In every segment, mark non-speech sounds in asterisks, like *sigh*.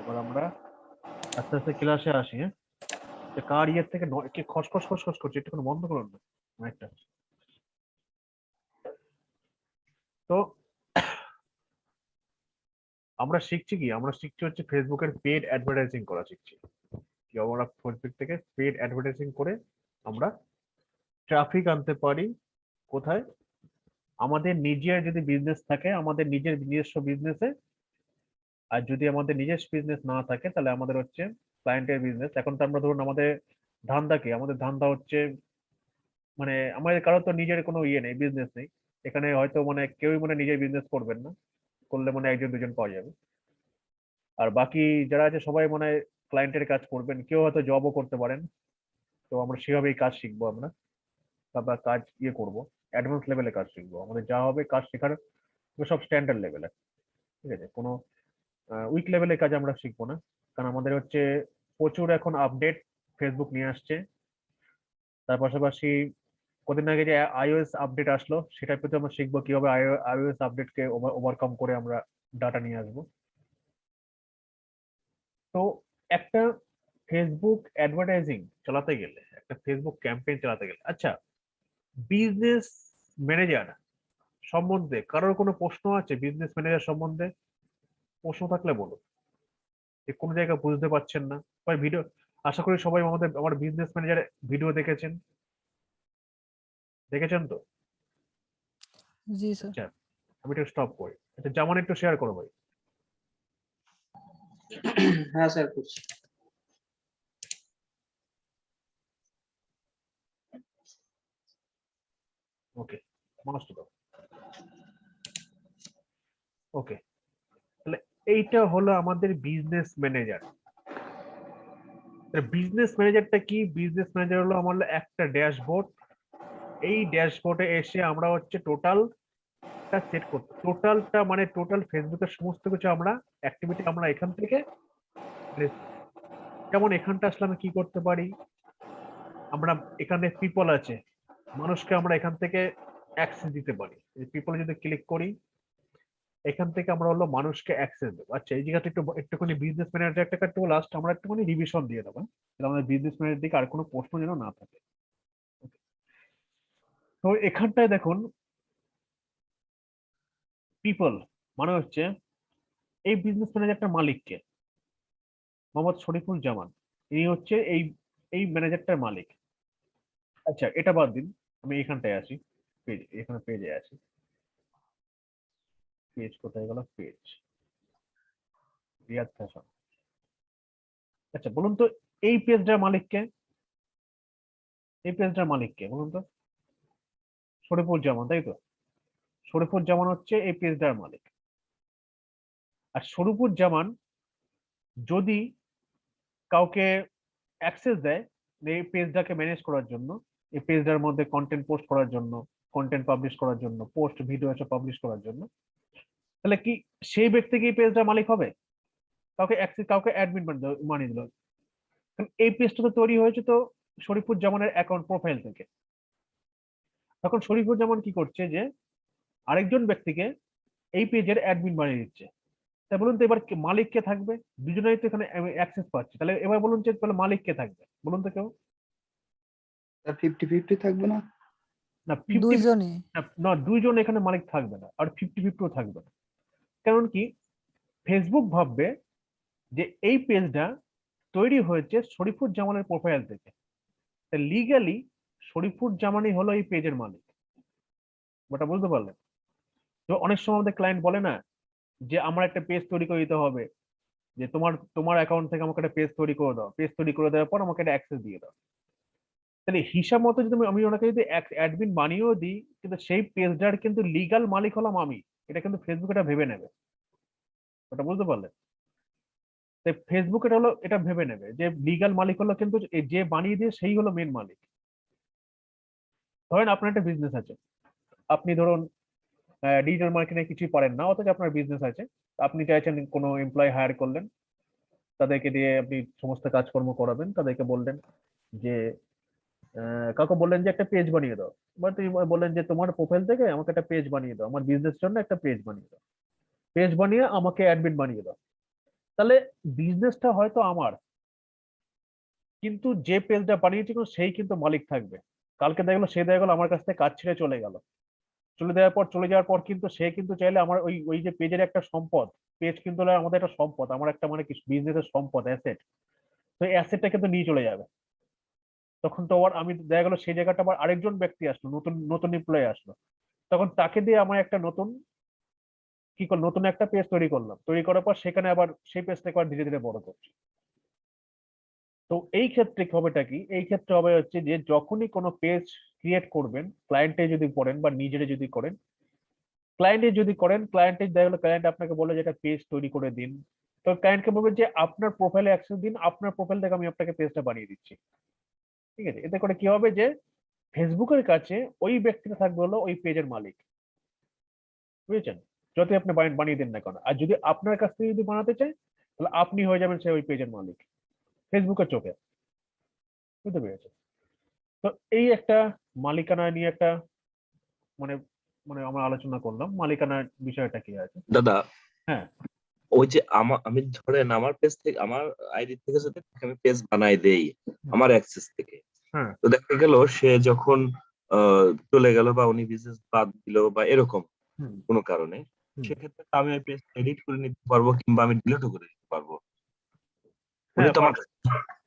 এবার আমরা আস্তে আস্তে ক্লাসে আসি হ্যাঁ? কার ইয়ের থেকে কি খসখস খসখস করছে, একটুখানি বন্ধ করুন না। মাইকটা। তো আমরা শিখছি কি? আমরা শিখছি হচ্ছে ফেসবুকের পেড অ্যাডভার্টাইজিং করা শিখছি। কি আমরা ফেসবুক থেকে পেড অ্যাডভার্টাইজিং করে আমরা ট্রাফিক আনতে পারি। কোথায়? আমাদের নিজের যদি বিজনেস থাকে, আমাদের নিজের নিজস্ব বিজনেসে আর যদি আমাদের নিজস্ব বিজনেস না থাকে, তাহলে আমাদের হচ্ছে ক্লায়েন্টের বিজনেস এখন তো আমরা ধরুন আমাদের ধান্দা কি? আমাদের ধান্দা হচ্ছে মানে আমাদের কারোর তো নিজের কোনো ইয়ে নেই বিজনেস নেই। এখানে হয়তো মানে কেউই মানে নিজের বিজনেস করবেন না। করলে মানে একজন দুজন পাওয়া যাবে। আর বাকি যারা আছে সবাই মানে ক্লায়েন্টের কাজ করবেন। কেউ হয়তো জবও করতে পারেন। তো আমরা সেভাবেই কাজ শিখব আমরা। তারপর কাজ ইয়ে করব। অ্যাডভান্স লেভেলে কাজ শিখব। আমাদের যা হবে কাজ শেখার সব স্ট্যান্ডার্ড লেভেলে ঠিক আছে? কোনো উইক লেভেলের কাজ আমরা শিখব না। কারণ আমাদের হচ্ছে প্রচুর এখন আপডেট ফেসবুক নিয়ে আসছে। তার পাশাপাশি কদিন আগে যে আইওএস আপডেট আসলো সেটার প্রতি আমরা শিখব কীভাবে আইওএস আপডেটকে ওভারকাম করে আমরা ডাটা নিয়ে আসব। তো একটা ফেসবুক অ্যাডভার্টাইজিং চালাতে গেলে, একটা ফেসবুক ক্যাম্পেইন চালাতে গেলে আচ্ছা বিজনেস ম্যানেজার সম্বন্ধে কারোর কোনো প্রশ্ন আছে বিজনেস ম্যানেজার সম্বন্ধে? প্রশ্ন থাকলে বলুন যে কোনো জায়গায় বুঝতে পারছেন না। বা ভিডিও আশা করি সবাই আমাদের আমার বিজনেস ম্যানেজার ভিডিও দেখেছেন। দেখেছেন তো? জি স্যার আমি একটু স্টপ করি। আচ্ছা যেমন একটু শেয়ার করো ভাই। হ্যাঁ স্যার করছি। ওকে গো ওকে এইটা হলো আমাদের বিজনেস ম্যানেজার বিজনেস ম্যানেজারটা কি? বিজনেস ম্যানেজার হলো আমার একটা ড্যাশবোর্ড এই ড্যাশবোর্ডে এসে আমরা হচ্ছে টোটাল সেট করতে টোটালটা মানে টোটাল ফেসবুকের সমস্ত কিছু আমরা অ্যাক্টিভিটি আমরা এখান থেকে যেমন এখানটা আসলে আমি কি করতে পারি? আমরা এখানে পিপল আছে, মানুষকে আমরা এখান থেকে অ্যাক্সেস দিতে পারি। পিপল যদি ক্লিক করি এখান থেকে আমরা হলো মানুষকে অ্যাক্সেস দেবো। আচ্ছা এই জায়গাটা একটু, একটুখানি বিজনেস ম্যানেজার একটা একটু লাস্ট আমরা একটুখানি রিভিশন দিয়ে দেবো হ্যাঁ? আমাদের বিজনেস ম্যানেজার দিকে আর কোনো প্রশ্ন যেন না থাকে। তো এখানটায় দেখুন পিপল মানে হচ্ছে এই বিজনেস ম্যানেজারটার মালিককে, মোহাম্মদ শরীফুল জামান। ইনি হচ্ছে এই এই ম্যানেজারটার মালিক। আচ্ছা এটা বাদ দিন, আমি এখানটায় আসি পেজ এখানে পেজে আসি পেজ কোথায় গেল? পেজ রিয়াদ ফ্যাশন আচ্ছা বলুন তো, এই পেজটার মালিককে এই পেজটার মালিককে বলুন তো? শরীফুল জামান তাই তো? শরীফুল জামান হচ্ছে এই পেজটার মালিক। আর শরীফুল জামান যদি কাউকে অ্যাক্সেস দেয়, এই পেজটাকে ম্যানেজ করার জন্য, এই পেজটার মধ্যে কন্টেন্ট পোস্ট করার জন্য কন্টেন্ট পাবলিশ করার জন্য পোস্ট ভিডিও এসব পাবলিশ করার জন্য তাহলে কি সেই ব্যক্তি কি পেজটার মালিক হবে? কাউকে কাউকে অ্যাডমিন মানিয়ে দিল এই পেজটা তো তৈরি হয়েছে তো শরীফুর জামানের অ্যাকাউন্ট প্রোফাইল থেকে। তখন শরীফুর জামান কি করছে যে আরেকজন ব্যক্তিকে এই পেজের অ্যাডমিন বানিয়ে দিচ্ছে। তাই বলুন তো এবার মালিক কে থাকবে? দুজনেই তো এখানে অ্যাক্সেস পাচ্ছে। তাহলে এবার বলুন যে তাহলে মালিক কে থাকবে? বলুন তো কেউ। স্যার ফিফটি ফিফটি থাকবে না? না ফিফটি দুইজনই না দুইজন এখানে মালিক থাকবে না আর ফিফটি ফিফটিও থাকবে না। কারণ কি? ফেসবুক ভাববে যে এই পেজটা তৈরি হয়েছে শরীফুর জামানের প্রোফাইল থেকে। লিগালি শরীফুর জামানই হলো এই পেজের মালিক। ওটা বুঝতে পারলেন? তো অনেক সময় আমাদের ক্লায়েন্ট বলে না যে, আমার একটা পেজ তৈরি করে দিতে হবে। যে তোমার তোমার অ্যাকাউন্ট থেকে আমাকে একটা পেজ তৈরি করে দাও। পেজ তৈরি করে দেওয়ার পর আমাকে একটা অ্যাক্সেস দিয়ে দাও। তাহলে হিসাব মতো যদি আমি ওনাকে যদি অ্যাডমিন বানিয়েও দিই, কিন্তু সেই পেজটার কিন্তু লিগাল মালিক হলাম আমি। এটা কিন্তু ফেসবুক এটা ভেবে নেবে। ওটা বুঝতে পারলেন তাই ফেসবুক এটা হলো, এটা ভেবে নেবে যে লিগাল মালিক হলো কিন্তু যে বানিয়ে দিয়ে সেই হলো মেন মালিক। ধরেন আপনার একটা বিজনেস আছে। আপনি ধরুন ডিজিটাল মার্কেটিং কিছুই পারেন না, অথচ আপনার বিজনেস আছে। আপনি চাইছেন কোনো এমপ্লয় হায়ার করলেন, তাদেরকে দিয়ে আপনি সমস্ত কাজকর্ম করাবেন, তাদেরকে বললেন যে কাউকে বললেন যে একটা পেজ বানিয়ে দাও। বা তুমি বললেন যে, তোমার প্রোফাইল থেকে আমাকে একটা পেজ বানিয়ে দাও। আমার বিজনেস জন্য একটা পেজ বানিয়ে দাও। পেজ বানিয়ে আমাকে অ্যাডমিন বানিয়ে দাও। তাহলে বিজনেসটা হয়তো আমার, কিন্তু যে পেজটা বানিয়েছে সেই কিন্তু মালিক থাকবে। কালকে দেখা গেলো, সে দেখা গেলো, আমার কাছ থেকে কাজ ছেড়ে চলে গেল। চলে দেওয়ার পর, চলে যাওয়ার পর কিন্তু সে কিন্তু চাইলে আমার ওই ওই যে পেজের একটা সম্পদ পেজ কিন্তু আমাদের একটা সম্পদ, আমার একটা মানে বিজনেসের সম্পদ অ্যাসেট তো অ্যাসেটটা কিন্তু নিয়ে চলে যাবে। তখন তো আবার আমি দেখা গেলো সেই জায়গাটা আবার আরেকজন ব্যক্তি আসলো, নতুন নতুন এমপ্লয়ি আসলো। তখন তাকে দিয়ে আমার একটা নতুন, কি করলাম নতুন একটা পেজ তৈরি করলাম। তৈরি করার পর সেখানে আবার সেই পেজটাকে আবার ধীরে ধীরে বড় করছি। তো এই ক্ষেত্রে হবেটা কি? এই ক্ষেত্রে হবে হচ্ছে যে যখনই কোনো পেজ ক্রিয়েট করবেন ক্লায়েন্টে যদি করেন বা নিজেরে যদি করেন ক্লায়েন্টে যদি করেন ক্লায়েন্টে দেখা গেলো ক্লায়েন্ট আপনাকে বলে যে একটা পেজ তৈরি করে দিন। তো ক্লায়েন্টকে বলবেন যে আপনার প্রোফাইলে অ্যাক্সেস দিন, আপনার প্রোফাইল থেকে আমি আপনাকে পেজটা বানিয়ে দিচ্ছি। ঠিক আছে? এতে করে কি হবে যে ফেসবুকের কাছে ওই ব্যক্তিটা থাকবে হলো ওই পেজের মালিক। বুঝেছেন? যতই আপনি বানিয়ে দেন না কেন। আর যদি আপনার কাছ থেকে যদি বানাতে চায় তাহলে আপনি হয়ে যাবেন সে ওই পেজের মালিক। ফেসবুকের চোখে। বুঝতে পেরেছে তো এই একটা মালিকানা নিয়ে একটা মানে মানে আমরা আলোচনা করলাম। মালিকানার বিষয়টা কি আছে? দাদা হ্যাঁ। ওই যে আমার আমি ধরেন আমার পেজ থেকে আমার আইডি থেকে যদি আমি পেজ বানাই দেই আমার অ্যাক্সেস থেকে হ্যাঁ। তো দেখা গেল সে যখন আহ, চলে গেল বা উনি বিজনেস বাদ দিল বা এরকম কোনো কারণে সেক্ষেত্রে আমি ওই পেজ এডিট করে নিতে পারব কিংবা আমি ডিলিটও করে দিতে পারব। উনি হ্যাঁ, তো আমার পারবেন।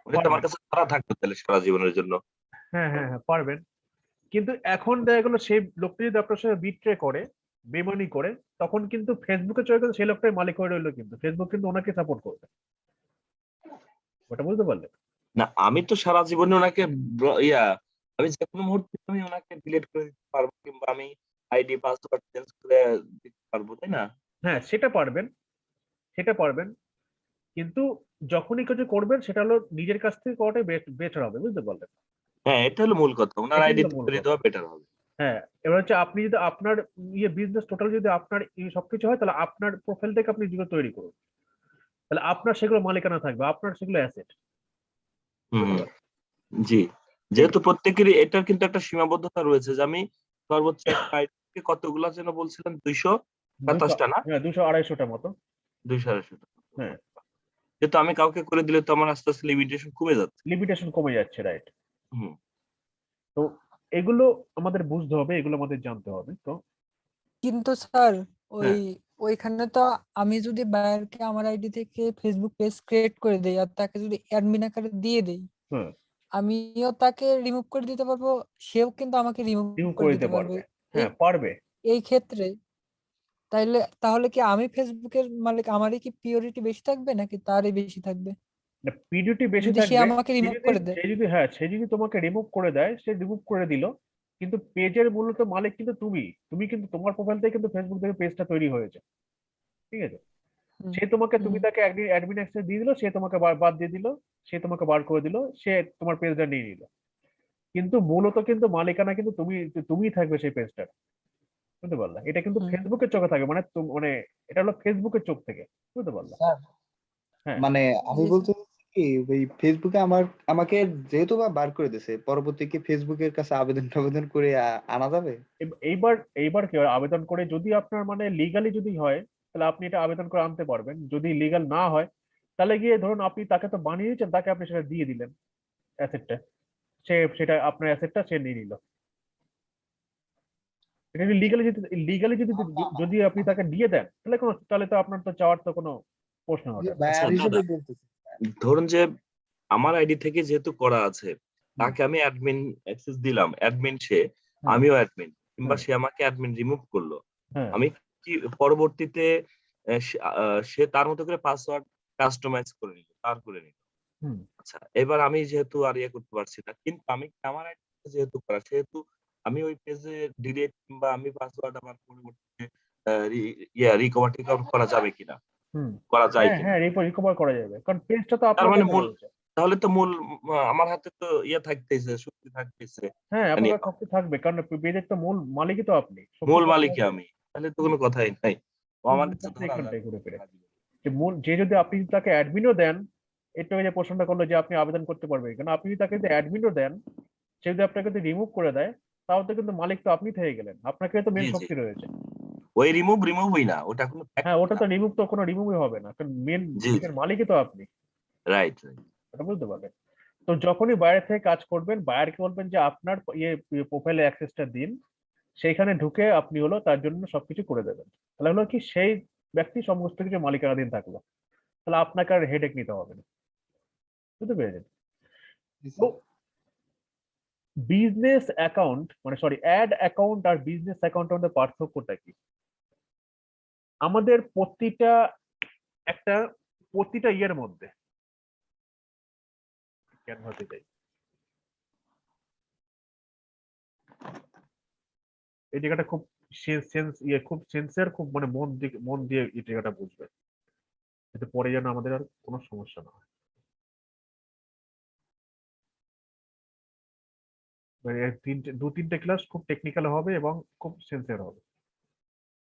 উনি তো আমার কাছে সারা থাকবে তাহলে সারা জীবনের জন্য। হ্যাঁ হ্যাঁ হ্যাঁ পারবেন। কিন্তু এখন দেখা গেলো সেই লোকটি যদি আপনার সাথে বিট্রে করে বেমানি করে তখন কিন্তু ফেসবুকে চলে গেলে সেই লোকটাই মালিক হয়ে রইল কিন্তু। ফেসবুক কিন্তু ওনাকে সাপোর্ট করবে। ওটা বুঝতে পারলেন না আমি তো সারা জীবনে ওনাকে ইয়া আমি যে কোনো মুহূর্তে আমি ওনাকে ডিলিট করে দিতে পারব কিংবা আমি আইডি পাসওয়ার্ড চেঞ্জ করে দিতে পারব তাই না? হ্যাঁ সেটা পারবেন। সেটা পারবেন। কিন্তু যখনই কিছু করবেন সেটা হলো নিজের কাছ থেকে করাটাই বেটার হবে বুঝতে পারলেন? হ্যাঁ এটা হলো মূল কথা। ওনার আইডি করে দেওয়া বেটার হবে। হ্যাঁ এবার হচ্ছে আপনি যদি আপনার ইয়ে বিজনেস টোটাল যদি আপনার এই সবকিছু হয় তাহলে আপনার প্রোফাইল থেকে আপনি যেগুলো তৈরি করুন। তাহলে আপনার সেগুলো মালিকানা থাকবে আপনার সেগুলো অ্যাসেট হুম জি যেহেতু প্রত্যেকেরই এটার কিন্তু একটা সীমাবদ্ধতা রয়েছে যে আমি সর্বোচ্চ কতগুলা যেন বলছিলেন দুইশো সাতাশটা না? হ্যাঁ দুশো আড়াইশোটা মতো। দুইশো আড়াইশোটা হ্যাঁ। যেহেতু আমি কাউকে করে দিলে তো আমার আস্তে আস্তে লিমিটেশন কমে যাচ্ছে। লিমিটেশন কমে যাচ্ছে রাইট হুম। তো এগুলো আমাদের বুঝতে হবে এগুলো আমাদের জানতে হবে তো কিন্তু স্যার ওই হ্যাঁ। ওইখানে তো আমি যদি বায়ারকে আমার আইডি থেকে ফেসবুক পেজ ক্রিয়েট করে দেই আর তাকে যদি অ্যাডমিন আকারে দিয়ে দেই হুম। আমিও তাকে রিমুভ করে দিতে পারব সেও কিন্তু আমাকে রিমুভ করে দিতে পারবে হ্যাঁ পারবে এই ক্ষেত্রে তাইলে তাহলে কি আমি ফেসবুকের মালিক আমারই কি পিওরিটি বেশি থাকবে নাকি তারই বেশি থাকবে পিডিউটি বেশি সে থাকবে আমাকে সে রিমুভ যদি- করে দেয়। সে যদি হ্যাঁ সে যদি তোমাকে রিমুভ করে দেয় সে রিমুভ করে দিল কিন্তু পেজের মূলত মালিক কিন্তু তুমি। তুমি কিন্তু তোমার প্রোফাইল থেকে কিন্তু ফেসবুক থেকে পেজটা তৈরি হয়েছে। ঠিক আছে? সে তোমাকে তুমি। তাকে অ্যাডমিন অ্যাক্সেস দিয়ে দিল সে তোমাকে বাদ দিয়ে দিল সে তোমাকে বার করে দিল সে তোমার পেজটা নিয়ে নিল। কিন্তু মূলত কিন্তু মালিকানা কিন্তু তুমি তুমিই থাকবে সেই পেজটার। বুঝতে পারলা? এটা কিন্তু ফেসবুকের চোখে থাকে মানে মানে এটা হলো ফেসবুকের চোখ থেকে। বুঝতে পারলা? হ্যাঁ। মানে আমি বলতে কি ওই ফেসবুকে আমার আমাকে যেহেতু বা বার করে দিয়েছে পরবর্তী কি ফেসবুকের কাছে আবেদন টাবেদন করে আ- আনা যাবে? এইবার এইবার কি হয়, আবেদন করে যদি আপনার মানে লিগালি যদি হয় তাহলে আপনি এটা আবেদন করে আনতে পারবেন। যদি লিগাল না হয় তাহলে গিয়ে ধরুন আপনি তাকে তো বানিয়ে দিয়েছেন তাকে আপনি সেটা দিয়ে দিলেন অ্যাসেটটা সে সেটা আপনার অ্যাসেটটা সে নিয়ে নিল। এটা যদি লিগালি যদি লিগালি যদি যদি আপনি তাকে দিয়ে দেন তাহলে কোনো তাহলে তো আপনার তো চাওয়ার তো কোনো প্রশ্ন হবে না। বায়ার আচ্ছা, হিসেবে দাদা। বলতেছি। ধরুন যে আমার আইডি থেকে যেহেতু করা আছে তাকে আমি অ্যাডমিন অ্যাক্সেস দিলাম অ্যাডমিন সে আমিও অ্যাডমিন কিংবা সে আমাকে অ্যাডমিন রিমুভ করল। আমি কি পরবর্তীতে সে- তার মতো করে পাসওয়ার্ড কাস্টমাইজ করে নিল তার করে নিল। আচ্ছা এবার আমি যেহেতু আর ইয়ে করতে পারছি না কিন্তু আমি আমার আইডি যেহেতু করা সেহেতু আমি ওই পেজে ডিলিট কিংবা আমি পাসওয়ার্ড আমার রি- ইয়া রিকভার টিকভার করা যাবে কিনা? করা যায় হ্যাঁ কিনা। হ্যাঁ রিকভার করা যাবে। কারণ পেজটা তো আপনার মানে মূল- তাহলে তো মূল আমার হাতে তো ইয়ে থাকতেছে শক্তি থাকতেছে। হ্যাঁ মানে- আপনার শক্তি থাকবে কারণ পেজের তো মূল মালিকই তো আপনি। মূল মালিকই আমি তাহলে তো কোনো কথাই নাই। যাবে ঘুরে ফিরে। না। যে মূল যে যদি আপনি তাকে অ্যাডমিনও দেন এটা যে প্রশ্নটা করল যে আপনি আবেদন করতে পারবেন। কারণ আপনি যদি তাকে যদি অ্যাডমিনও দেন সে যদি আপনাকে যদি রিমুভ করে দেয় তাও তো কিন্তু মালিক তো আপনি থেকে গেলেন। আপনাকে তো মেন। শক্তি রয়েছে। ওই রিমুভ রিমুভই না ওটা কোনো হ্যাঁ ওটা তো রিমুভ তো কোনো রিমুভই হবে না কারণ মেন জি। মালিকই তো আপনি। রাইট এটা বুঝতে পারবেন তো যখনই বাইরে থেকে কাজ করবেন বাইরকে বলবেন যে আপনার ইয়ে প্রোফাইলে অ্যাক্সেসটা দিন সেইখানে ঢুকে আপনি হলো তার জন্য সবকিছু করে দেবেন। তাহলে হলো কি সেই ব্যক্তি সমস্ত কিছু মালিকানাধীন থাকল। তাহলে আপনাকে আর হেডেক নিতে হবে না। বুঝতে পেরেছেন? তো বিজনেস অ্যাকাউন্ট মানে সরি অ্যাড অ্যাকাউন্ট আর বিজনেস অ্যাকাউন্টের মধ্যে পার্থক্যটা কি? আমাদের প্রতিটা, একটা প্রতিটা ইয়ের মধ্যে। ক্যানভাসে যাই। এই জায়গাটা খুব সেন্স ইয়ে খুব সেন্সের খুব মানে মন দিয়ে মন দিয়ে এই জায়গাটা বুঝবে এতে পরে যেন আমাদের আর কোনো সমস্যা না হয়। মানে তিনটে দু তিনটে ক্লাস খুব টেকনিক্যাল হবে এবং খুব সেন্সের হবে।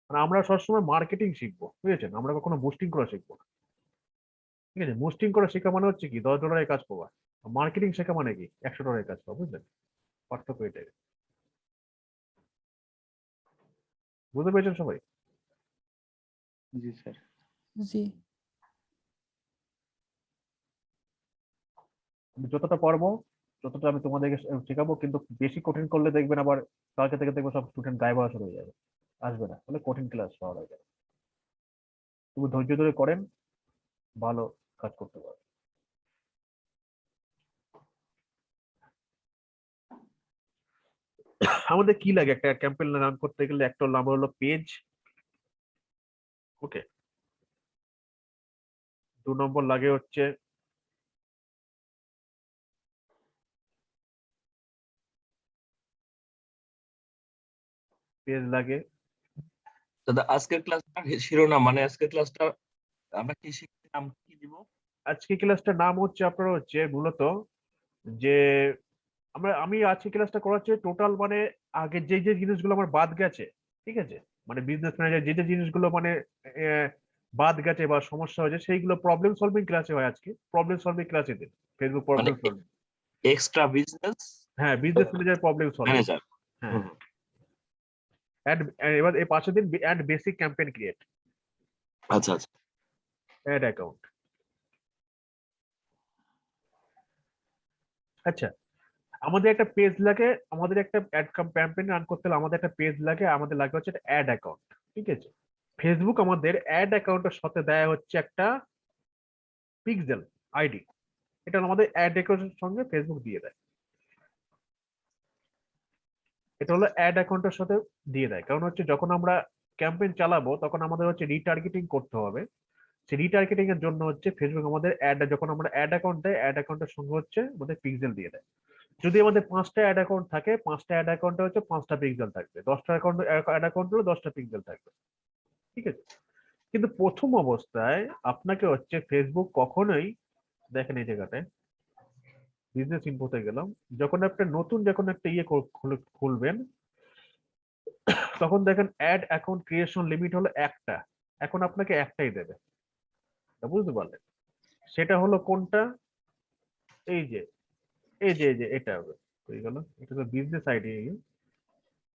মানে আমরা সবসময় মার্কেটিং শিখব বুঝেছেন? আমরা কখনো বুস্টিং করা শিখব না। ঠিক আছে? বুস্টিং করা শেখা মানে হচ্ছে কি? দশ ডলারের কাজ পাওয়া। মার্কেটিং শেখা মানে কি? একশো ডলারের কাজ পাওয়া বুঝলেন? পার্থক্য এটাই। বুঝতে পেরেছেন সবাই? জি স্যার। জি। আমি যতটা পারব যতটা আমি তোমাদেরকে শেখাবো কিন্তু বেশি কঠিন করলে দেখবেন আবার কালকে থেকে দেখব সব স্টুডেন্ট গায়ে বসা হয়ে যাবে। আসবে না। তাহলে কঠিন ক্লাস পাওয়া যাবে তুমি ধৈর্য ধরে করেন, ভালো কাজ করতে পারবে আমাদের কি লাগে? একটা ক্যাম্পেইন রান করতে গেলে একটা আমার হলো পেজ ওকে দু নম্বর লাগে হচ্ছে পেজ লাগে। দাদা আজকের ক্লাসটা শিরোনাম মানে আজকের ক্লাসটা আমরা কি শিখলাম কি দিব? আজকে ক্লাসটার নাম হচ্ছে আপনার হচ্ছে মূলত যে আমরা আমি আজকে ক্লাসটা করাচ্ছি টোটাল মানে আগে যে যে জিনিসগুলো আমার বাদ গেছে ঠিক আছে? মানে বিজনেস ম্যানেজার যে যে জিনিসগুলো মানে বাদ গেছে বা সমস্যা হয়েছে সেইগুলো প্রবলেম সলভিং ক্লাসে হয় আজকে প্রবলেম সলভিং ক্লাসে দিন Facebook problem solving extra business হ্যাঁ বিজনেস ম্যানেজার প্রবলেম সলভিং হ্যাঁ। অ্যাড এবার এই পাশে দিন অ্যাড বেসিক ক্যাম্পেইন ক্রিয়েট আচ্ছা আচ্ছা। অ্যাড অ্যাকাউন্ট আচ্ছা আমাদের একটা পেজ লাগে আমাদের একটা অ্যাড ক্যাম্পেইন রান করতে হলে আমাদের একটা পেজ লাগে আমাদের লাগে হচ্ছে একটা অ্যাড অ্যাকাউন্ট ঠিক আছে? ফেসবুক আমাদের অ্যাড অ্যাকাউন্টের সাথে দেয় হচ্ছে একটা পিক্সেল আইডি এটা আমাদের অ্যাড অ্যাকাউন্টের সঙ্গে ফেসবুক দিয়ে দেয়। এটা হলো অ্যাড অ্যাকাউন্টের সাথে দিয়ে দেয়। কারণ হচ্ছে যখন আমরা ক্যাম্পেইন চালাবো, তখন আমাদের হচ্ছে রিটার্গেটিং করতে হবে। সেই রিটার্গেটিং এর জন্য হচ্ছে ফেসবুক আমাদের অ্যাড যখন আমরা অ্যাড অ্যাকাউন্ট দেয় অ্যাড অ্যাকাউন্টের সঙ্গে হচ্ছে আমাদের পিক্সেল দিয়ে দেয়। যদি আমাদের পাঁচটা অ্যাড অ্যাকাউন্ট থাকে, পাঁচটা অ্যাড অ্যাকাউন্টে হচ্ছে পাঁচটা পিক্সেল থাকবে। দশটা অ্যাকাউন্ট অ্যাড অ্যাকাউন্ট হলে দশটা পিক্সেল থাকবে। ঠিক আছে? কিন্তু প্রথম অবস্থায় আপনাকে হচ্ছে ফেসবুক কখনোই, দেখেন এই জায়গাটায় বিজনেস ইনফোতে গেলাম। যখন আপনি নতুন যখন একটা ইয়ে খুলবেন, তখন দেখেন অ্যাড অ্যাকাউন্ট ক্রিয়েশন লিমিট হলো একটা। এখন আপনাকে একটাই দেবে। বুঝতে পারলেন? সেটা হলো কোনটা? এই যে এই যে এই যে, এটা হবে। হয়ে গেল। এটা তো বিজনেস আইডি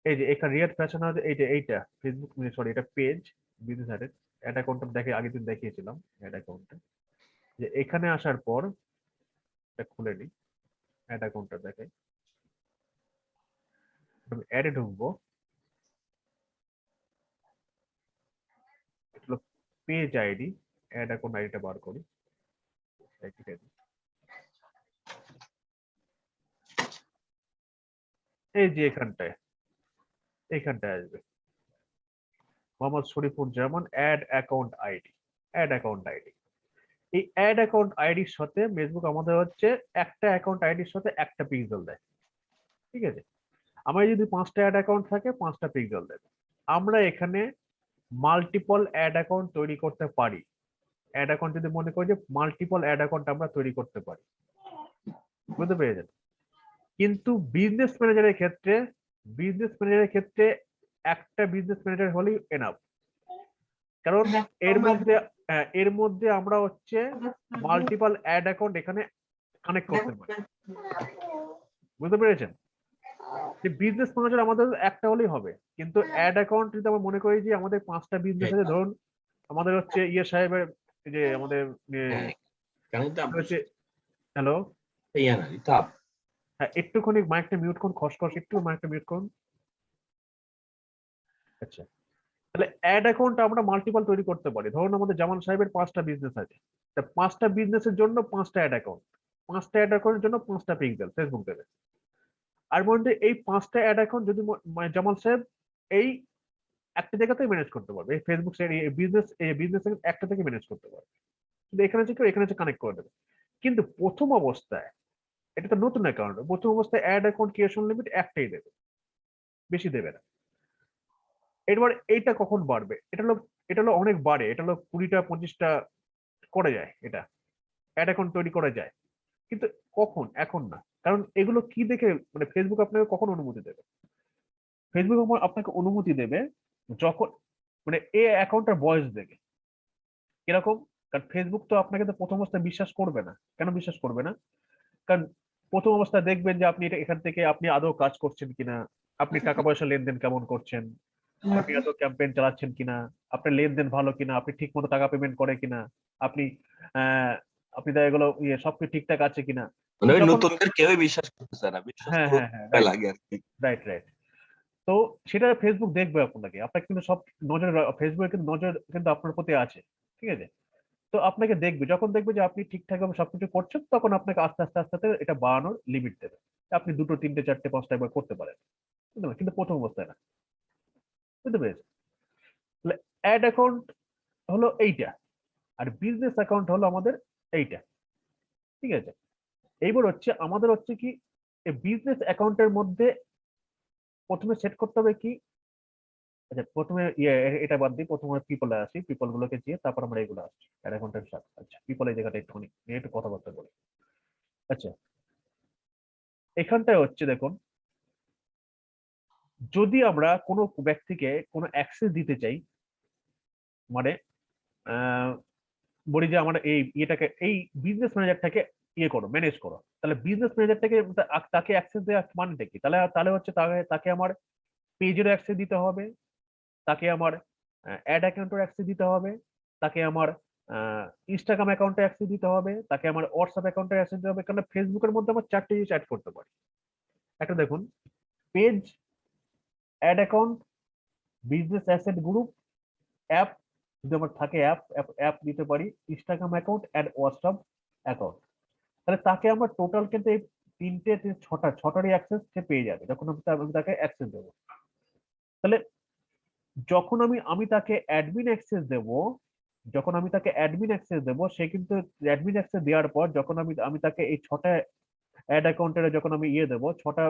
এই যে, এখানে রিয়াদ ফ্যাশন হাউস এই যে, এইটা। ফেসবুক সরি এটা পেজ বিজনেস আইডি অ্যাড অ্যাকাউন্টটা দেখে, আগের দিন দেখিয়েছিলাম অ্যাড অ্যাকাউন্টটা যে এখানে আসার পর, এটা খুলে নিই। অ্যাড অ্যাকাউন্টটা দেখে আমি অ্যাডে ঢুকবো। হলো পেজ আইডি অ্যাড অ্যাকাউন্ট আইডিটা বার করি। এই যে এখানটায় এখানটায় আসবে। Mohammad Sharifur Zaman ad account ID ad account ID এই অ্যাড অ্যাকাউন্ট আইডির সাথে ফেসবুক আমাদের হচ্ছে একটা অ্যাকাউন্ট আইডির সাথে একটা পিক্সেল দেয়। ঠিক আছে? আমার যদি পাঁচটা অ্যাড অ্যাকাউন্ট থাকে পাঁচটা পিক্সেল দেবে আমরা এখানে মাল্টিপল অ্যাড অ্যাকাউন্ট তৈরি করতে পারি। অ্যাড অ্যাকাউন্ট যদি মনে করি যে মাল্টিপল অ্যাড অ্যাকাউন্ট আমরা তৈরি করতে পারি। বুঝতে পেরেছেন? কিন্তু বিজনেস ম্যানেজারের ক্ষেত্রে বিজনেস ম্যানেজারের ক্ষেত্রে একটা বিজনেস ম্যানেজার হলেই এনাফ কারণ এর মধ্যে এর মধ্যে আমরা হচ্ছে মাল্টিপল অ্যাড অ্যাকাউন্ট এখানে কানেক্ট করতে পারি। বুঝতে পেরেছেন? যে বিজনেস ম্যানেজার আমাদের একটা হলেই হবে। কিন্তু অ্যাড অ্যাকাউন্ট যদি আমরা মনে করি যে আমাদের পাঁচটা বিজনেস আছে ধরুন আমাদের হচ্ছে ইয়ে সাহেবের যে আমাদের হ্যাঁ, হ্যালো? হ্যাঁ একটুখানি মাইকটা মিউট করুন খসখস একটু মাইকটা মিউট করুন। আচ্ছা। তাহলে অ্যাড অ্যাকাউন্ট আমরা মাল্টিপল তৈরি করতে পারি। ধরুন আমাদের জামান সাহেবের পাঁচটা বিজনেস আছে। তা পাঁচটা বিজনেসের জন্য পাঁচটা অ্যাড অ্যাকাউন্ট পাঁচটা অ্যাড অ্যাকাউন্টের জন্য পাঁচটা পিক্সেল ফেসবুক দেবে আর মধ্যে এই পাঁচটা অ্যাড অ্যাকাউন্ট যদি মানে জামাল সাহেব এই একটা জায়গাতেই ম্যানেজ করতে পারবে। এই ফেসবুক সাইড এই বিজনেস এই বিজনেস একটা থেকে ম্যানেজ করতে পারবে। কিন্তু এখানে হচ্ছে কেউ এখানে হচ্ছে কানেক্ট করে দেবে। কিন্তু প্রথম অবস্থায়, এটা তো নতুন অ্যাকাউন্ট প্রথম অবস্থায় অ্যাড অ্যাকাউন্ট ক্রিয়েশন লিমিট একটাই দেবে। বেশি দেবে না। এবার এইটা কখন বাড়বে? এটা হলো এটা হলো অনেক বাড়ে। এটা হলো কুড়িটা পঁচিশটা করা যায় এটা। অ্যাড অ্যাকাউন্ট তৈরি করা যায়। কিন্তু কখন? এখন না। কারণ এগুলো কি দেখে মানে ফেসবুক আপনাকে কখন অনুমতি দেবে? ফেসবুক আপনাকে অনুমতি দেবে যখন মানে এ অ্যাকাউন্টটার বয়স দেখে। কীরকম? কারণ ফেসবুক তো আপনাকে তো প্রথম অবস্থায় বিশ্বাস করবে না। কেন বিশ্বাস করবে না? কারণ প্রথম অবস্থায় দেখবেন যে আপনি এটা এখান থেকে আপনি আদৌ কাজ করছেন কিনা? আপনি *laughs* টাকা পয়সা লেনদেন কেমন করছেন? আপনি আদৌ ক্যাম্পেইন চালাচ্ছেন কিনা? আপনার লেনদেন ভালো কিনা? আপনি ঠিক মতো টাকা পেমেন্ট করে কিনা? আপনি আপনি দেখা এগুলো ইয়ে সবকিছু ঠিকঠাক আছে কিনা? মানে নতুনদের কেউই বিশ্বাস না হ্যাঁ করতে হ্যাঁ হ্যাঁ লাগে রাইট রাইট তো সেটা ফেসবুক দেখবে আপনাকে। আপনাকে কিন্তু সব নজর ফেসবুকে কিন্তু নজর কিন্তু আপনার প্রতি আছে ঠিক আছে? তো আপনাকে দেখবে যখন দেখবে যে আপনি ঠিকঠাক ভাবে সবকিছু করছেন তখন আপনাকে আস্তে আস্তে আস্তে আস্তে এটা বাড়ানোর লিমিট দেবে। আপনি দুটো তিনটে চারটে পাঁচটা একবার করতে পারেন? কিন্তু প্রথম অবস্থায় না। বুঝতে পেরেছেন? তাহলে অ্যাড অ্যাকাউন্ট হলো এইটা, আর বিজনেস অ্যাকাউন্ট হলো আমাদের এইটা, ঠিক আছে? এইবার হচ্ছে আমাদের হচ্ছে কি বিজনেস অ্যাকাউন্টের মধ্যে প্রথমে সেট করতে হবে কি? আচ্ছা প্রথমে ইয়ে এটা বাদ দিই প্রথমে পিপলে আসি পিপল গুলোকে দিয়ে তারপর আমরা এগুলো আসছি অ্যাড অ্যাকাউন্টের সাথে। আচ্ছা পিপল এই জায়গাটা একটুখানি নিয়ে একটু কথাবার্তা বলি। আচ্ছা এখানটায় হচ্ছে দেখুন যদি আমরা কোনো ব্যক্তিকে কোনো অ্যাক্সেস দিতে চাই মানে বলি যে আমরা এই ইয়েটাকে, এই বিজনেস ম্যানেজারটাকে ইয়ে করো ম্যানেজ করো, তাহলে বিজনেস ম্যানেজারটাকে তাকে অ্যাক্সেস দেওয়া মানেটা কি? তাহলে তাহলে হচ্ছে তাকে তাকে আমার পেজের অ্যাক্সেস দিতে হবে, তাকে আমার অ্যাড অ্যাকাউন্টের অ্যাক্সেস দিতে হবে, তাকে আমার ইনস্টাগ্রাম অ্যাকাউন্টে অ্যাক্সেস দিতে হবে, তাকে আমার হোয়াটসঅ্যাপ অ্যাকাউন্টে অ্যাক্সেস দিতে হবে কারণ ফেসবুকের মধ্যে আমার চারটে জিনিস অ্যাড করতে পারি। একটা দেখুন page ad account business asset group app যদি আমার থাকে অ্যাপ অ্যাপ দিতে পারি Instagram account and WhatsApp account তাহলে তাকে আমার টোটাল কিন্তু এই তিনটে ছটা, ছটারই অ্যাক্সেস সে পেয়ে যাবে, যখন আমি তাকে অ্যাক্সেস দেবো। তাহলে যখন আমি আমি তাকে অ্যাডমিন অ্যাক্সেস দেব, যখন আমি তাকে অ্যাডমিন অ্যাক্সেস দেব, সে কিন্তু অ্যাডমিন অ্যাক্সেস দেওয়ার পর, যখন আমি আমি তাকে এই ছটা অ্যাড অ্যাকাউন্টের যখন আমি ইয়ে দেবো, ছটা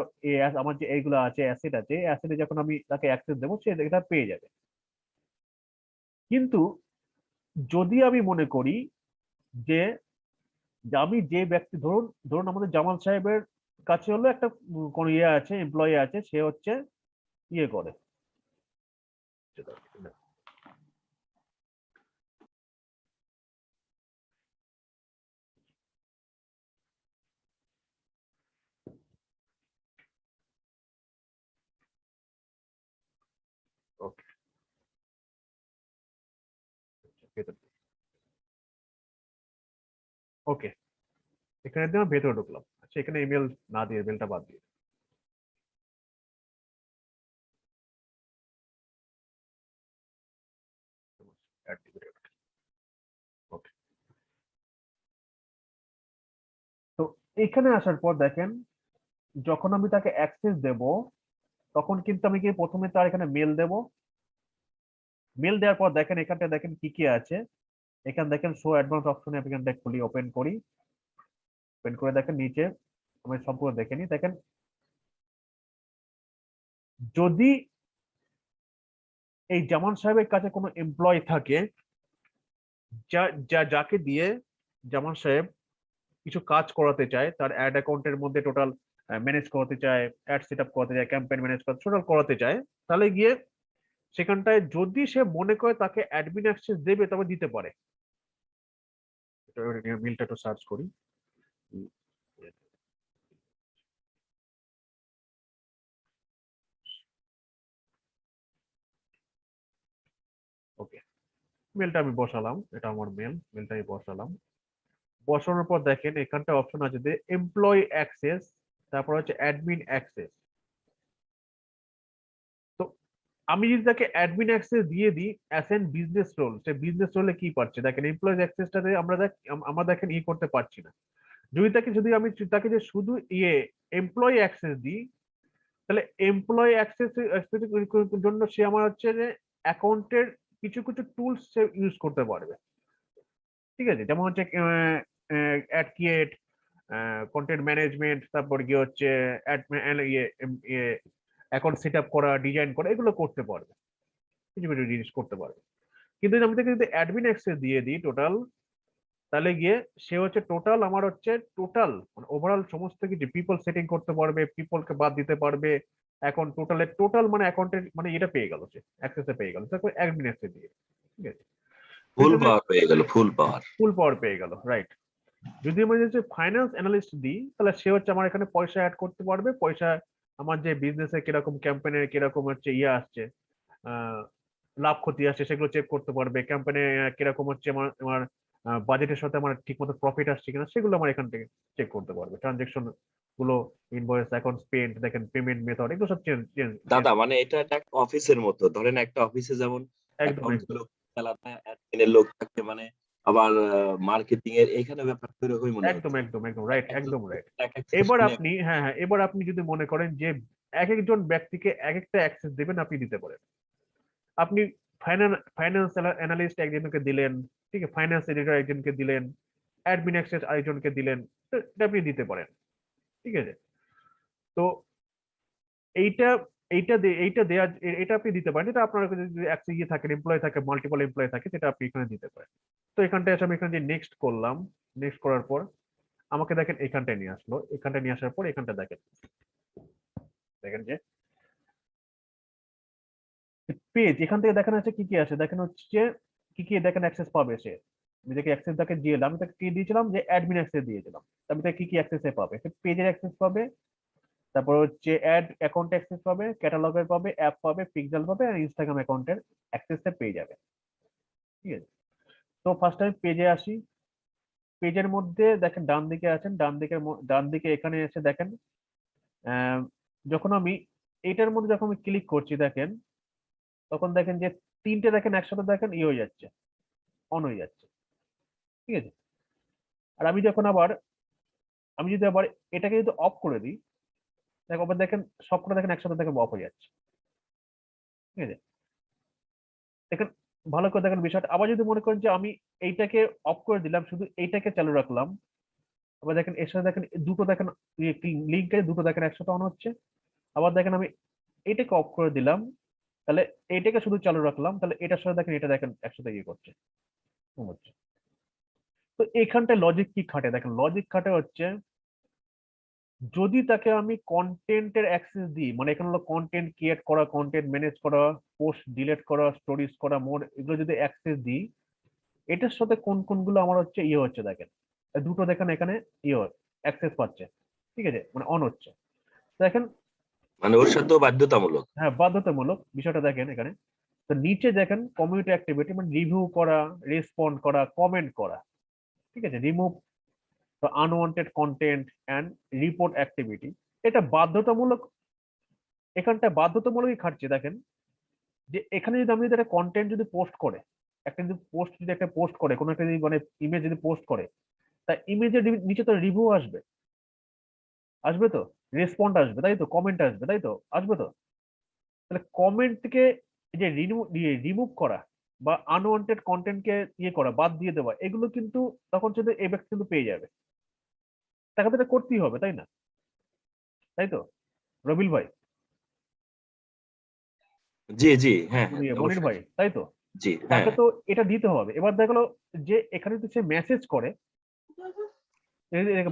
আমার যে এইগুলো আছে অ্যাসেট আছে অ্যাসেটে যখন আমি তাকে অ্যাক্সেস দেবো, সে এটা পেয়ে যাবে। কিন্তু যদি আমি মনে করি যে আমি যে ব্যক্তি, ধরুন ধরুন আমাদের জামাল সাহেবের কাছে হলো একটা কোন ইয়ে আছে এমপ্লয়ি আছে, সে হচ্ছে ইয়ে করে ওকে ওকে এখানে দিয়ে ভেতরে ঢুকলাম। আচ্ছা এখানে ইমেল না দিয়ে ইমেলটা বাদ দিয়ে। তো এখানে আসার পর দেখেন, যখন আমি তাকে অ্যাক্সেস দেব, তখন কিন্তু আমি কি প্রথমে তার এখানে মেল দেব? মেল দেওয়ার পর দেখেন এখানটা দেখেন কি কি আছে? এখানে দেখেন শো অ্যাডভান্স অপশনে এখানটা খুলি ওপেন করি। ওপেন করে দেখেন নিচে, আমি সম্পূর্ণ দেখে নিই। দেখেন, যদি এই জামান সাহেবের কাছে কোনো এমপ্লয় থাকে, যা যা, যাকে দিয়ে জামান সাহেব কিছু কাজ করাতে চায়, তার অ্যাড অ্যাকাউন্টের মধ্যে টোটাল ম্যানেজ করাতে চায় অ্যাড সেট আপ করাতে চায় ক্যাম্পেইন ম্যানেজ করতে টোটাল করাতে চায়, তাহলে গিয়ে সেখানটায় যদি সে মনে করে তাকে অ্যাডমিন অ্যাক্সেস দেবে, তবে দিতে পারে। মিলটা একটু সার্চ করি। ওকে মেলটা আমি বসালাম, এটা আমার মেল মেলটা আমি বসালাম। বসানোর পর দেখেন, এখানটা অপশন আছে যে এমপ্লয়ি অ্যাক্সেস তারপর হচ্ছে অ্যাডমিন অ্যাক্সেস আমি যদি তাকে অ্যাডমিন অ্যাক্সেস দিয়ে দিই অ্যাস এন বিজনেস রোল সে বিজনেস রোলে কি পাচ্ছে দেখেন এমপ্লয়ি অ্যাক্সেসটাতে আমরা দেখ, আম- আমরা দেখেন ই করতে পারছি না। যদি তাকে, যদি আমি তাকে যে শুধু ইয়ে এমপ্লয়ি অ্যাক্সেস দিই, তাহলে এমপ্লয়ি অ্যাক্সেস জন্য সে আমার হচ্ছে যে অ্যাকাউন্টের কিছু কিছু টুলস সে ইউজ করতে পারবে। ঠিক আছে? যেমন হচ্ছে অ্যাড ক্রিয়েট কন্টেন্ট ম্যানেজমেন্ট তারপর গিয়ে হচ্ছে ইয়ে ইয়ে অ্যাকাউন্ট সেট আপ করা ডিজাইন করা এগুলো করতে পারবে। কিছু কিছু জিনিস করতে পারবে। কিন্তু আমি তাকে যদি অ্যাডমিন অ্যাক্সেস দিয়ে দিই টোটাল তাহলে গিয়ে সে হচ্ছে টোটাল আমার হচ্ছে টোটাল মানে ওভারঅল সমস্ত কিছু পিপল সেটিং করতে পারবে পিপলকে বাদ দিতে পারবে এখন টোটালের টোটাল মানে অ্যাকাউন্টের মানে এটা পেয়ে গেল সে অ্যাক্সেসে পেয়ে গেল। তারপর অ্যাডমিন অ্যাক্সেস দিয়ে ঠিক আছে? ফুল পাওয়ার পেয়ে গেল ফুল পাওয়ার ফুল পাওয়ার পেয়ে গেল রাইট যদি আমি হচ্ছে ফাইন্যান্স অ্যানালিস্ট দিই তাহলে সে হচ্ছে আমার এখানে পয়সা অ্যাড করতে পারবে পয়সা আমার যে বিজনেসে কীরকম ক্যাম্পেনের কীরকম হচ্ছে ইয়ে আসছে লাভ ক্ষতি আসছে সেগুলো চেক করতে পারবে। ক্যাম্পেনে কীরকম হচ্ছে আমার আমার বাজেটের সাথে আমার ঠিকমতো প্রফিট আসছে কিনা সেগুলো আমার এখান থেকে চেক করতে পারবে। ট্রানজেকশনগুলো ইনভয়েস অ্যাকাউন্ট পেন্ট দেখেন পেমেন্ট মেথড এগুলো সব চেঞ্জ চেঞ্জ দাদা মানে এটা একটা অফিসের মতো। ধরেন একটা অফিসে যেমন একদম লোক লোক থাকে মানে আবার মার্কেটিং এর এখানে ব্যাপারটা এরকমই মনে একদম একদম একদম রাইট একদম রাইট এবার আপনি হ্যাঁ হ্যাঁ এবার আপনি যদি মনে করেন যে এক একজন ব্যক্তিকে এক একটা অ্যাক্সেস দেবেন আপনি দিতে পারেন। আপনি ফাইন্যান্স অ্যানালিস্ট একজনকে দিলেন ঠিক আছে ফাইন্যান্স এডিটর একজনকে দিলেন অ্যাডমিন অ্যাক্সেস আরেকজনকে দিলেন এটা আপনি দিতে পারেন ঠিক আছে। তো এইটা এইটা এইটা দেয়া এটা আপনি দিতে পারেন। এটা আপনার যদি ইয়ে থাকে এমপ্লয় থাকে মাল্টিপল এমপ্লয় থাকে, সেটা আপনি এখানে দিতে পারেন। তো এখানটায় আমি এখানে যে নেক্সট করলাম নেক্সট করার পর আমাকে দেখেন এখানটায় নিয়ে আসলো। এখানটায় নিয়ে আসার পর এখানটা দেখেন। দেখেন যে পেজ এখান থেকে দেখেন আছে কি কি আছে? দেখেন হচ্ছে কি কি দেখেন অ্যাক্সেস পাবে সে। আমি তাকে অ্যাক্সেস তাকে দিয়ে আমি তাকে কি দিয়েছিলাম? যে অ্যাডমিন অ্যাক্সেস দিয়েছিলাম আমি তাকে কি কি অ্যাক্সেস পাবে? সে পেজের অ্যাক্সেস পাবে তারপর হচ্ছে অ্যাড অ্যাকাউন্ট অ্যাক্সেস পাবে ক্যাটালগের পাবে অ্যাপ পাবে পিক্সেল পাবে আর ইনস্টাগ্রাম অ্যাকাউন্টের অ্যাক্সেসটা পেয়ে যাবে। ঠিক আছে? তো ফার্স্ট আমি পেজে আসি। পেজের মধ্যে দেখেন ডান দিকে আছেন, ডান দিকের ডান দিকে এখানে এসে দেখেন যখন আমি এটার মধ্যে যখন আমি ক্লিক করছি দেখেন, তখন দেখেন যে তিনটে দেখেন একসাথে দেখেন ই হয়ে যাচ্ছে অন হয়ে যাচ্ছে। ঠিক আছে? আর আমি যখন আবার, আমি যদি আবার এটাকে যদি অফ করে দিই আবার দেখেন, সবকটা দেখেন একসাথে দেখেন অফ হয়ে যাচ্ছে। ঠিক আছে? দেখেন, ভালো করে দেখেন বিষয়টা। আবার যদি মনে করেন যে আমি এইটাকে অফ করে দিলাম, শুধু এইটাকে চালু রাখলাম, আবার দেখেন, এর সাথে দেখেন, দুটো দেখেন লিঙ্কে দুটো দেখেন একসাথে অন হচ্ছে। আবার দেখেন, আমি এটাকে অফ করে দিলাম, তাহলে এটাকে শুধু চালু রাখলাম, তাহলে এটার সাথে দেখেন, এটা দেখেন একসাথে ইয়ে করছে। হচ্ছে। তো এখানটায় লজিক কি খাটে? দেখেন লজিক খাটে হচ্ছে যদি তাকে আমি কন্টেন্টের অ্যাক্সেস দিই মানে এখানে হলো কন্টেন্ট ক্রিয়েট করা কন্টেন্ট ম্যানেজ করা পোস্ট ডিলিট করা স্টোরিজ করা মোর এগুলো যদি অ্যাক্সেস দিই এটার সাথে কোন কোনগুলো আমার হচ্ছে ইয়ে হচ্ছে দেখেন। দুটো দেখেন এখানে ইয়ে অ্যাক্সেস পাচ্ছে ঠিক আছে? মানে অন হচ্ছে। দেখেন মানে ওর সাথেও বাধ্যতামূলক। হ্যাঁ বাধ্যতামূলক বিষয়টা দেখেন এখানে। তো নিচে দেখেন কমিউনিটি অ্যাক্টিভিটি মানে রিভিউ করা রেসপন্ড করা কমেন্ট করা ঠিক আছে? Remove unwanted content and report activity এটা বাধ্যতামূলক, এখানটা বাধ্যতামূলকই খাটছে, দেখেন। যে এখানে যদি আমি যদি একটা কন্টেন্ট যদি পোস্ট করে, একটা যদি পোস্ট যদি একটা পোস্ট করে, কোনো একটা যদি মানে ইমেজ যদি পোস্ট করে, তা ইমেজের নিচে তো রিভিউ আসবে। আসবে তো? রেসপন্ড আসবে, তাই তো? কমেন্ট আসবে, তাই তো? আসবে তো? তাহলে কমেন্টকে যে রিমুভ করা বা আনওয়ান্টেড কন্টেন্টকে ইয়ে করা, বাদ দিয়ে দেওয়া, এগুলো কিন্তু তখন শুধু এই ব্যক্তি কিন্তু পেয়ে যাবে। তাকে তো এটা করতেই হবে তাই না? তাই তো? রবিল ভাই। জি জি হ্যাঁ হ্যাঁ, মনির ভাই তাই তো? জি হ্যাঁ তাকে তো এটা দিতে হবে। এবার যে এখানে যদি সে মেসেজ করে।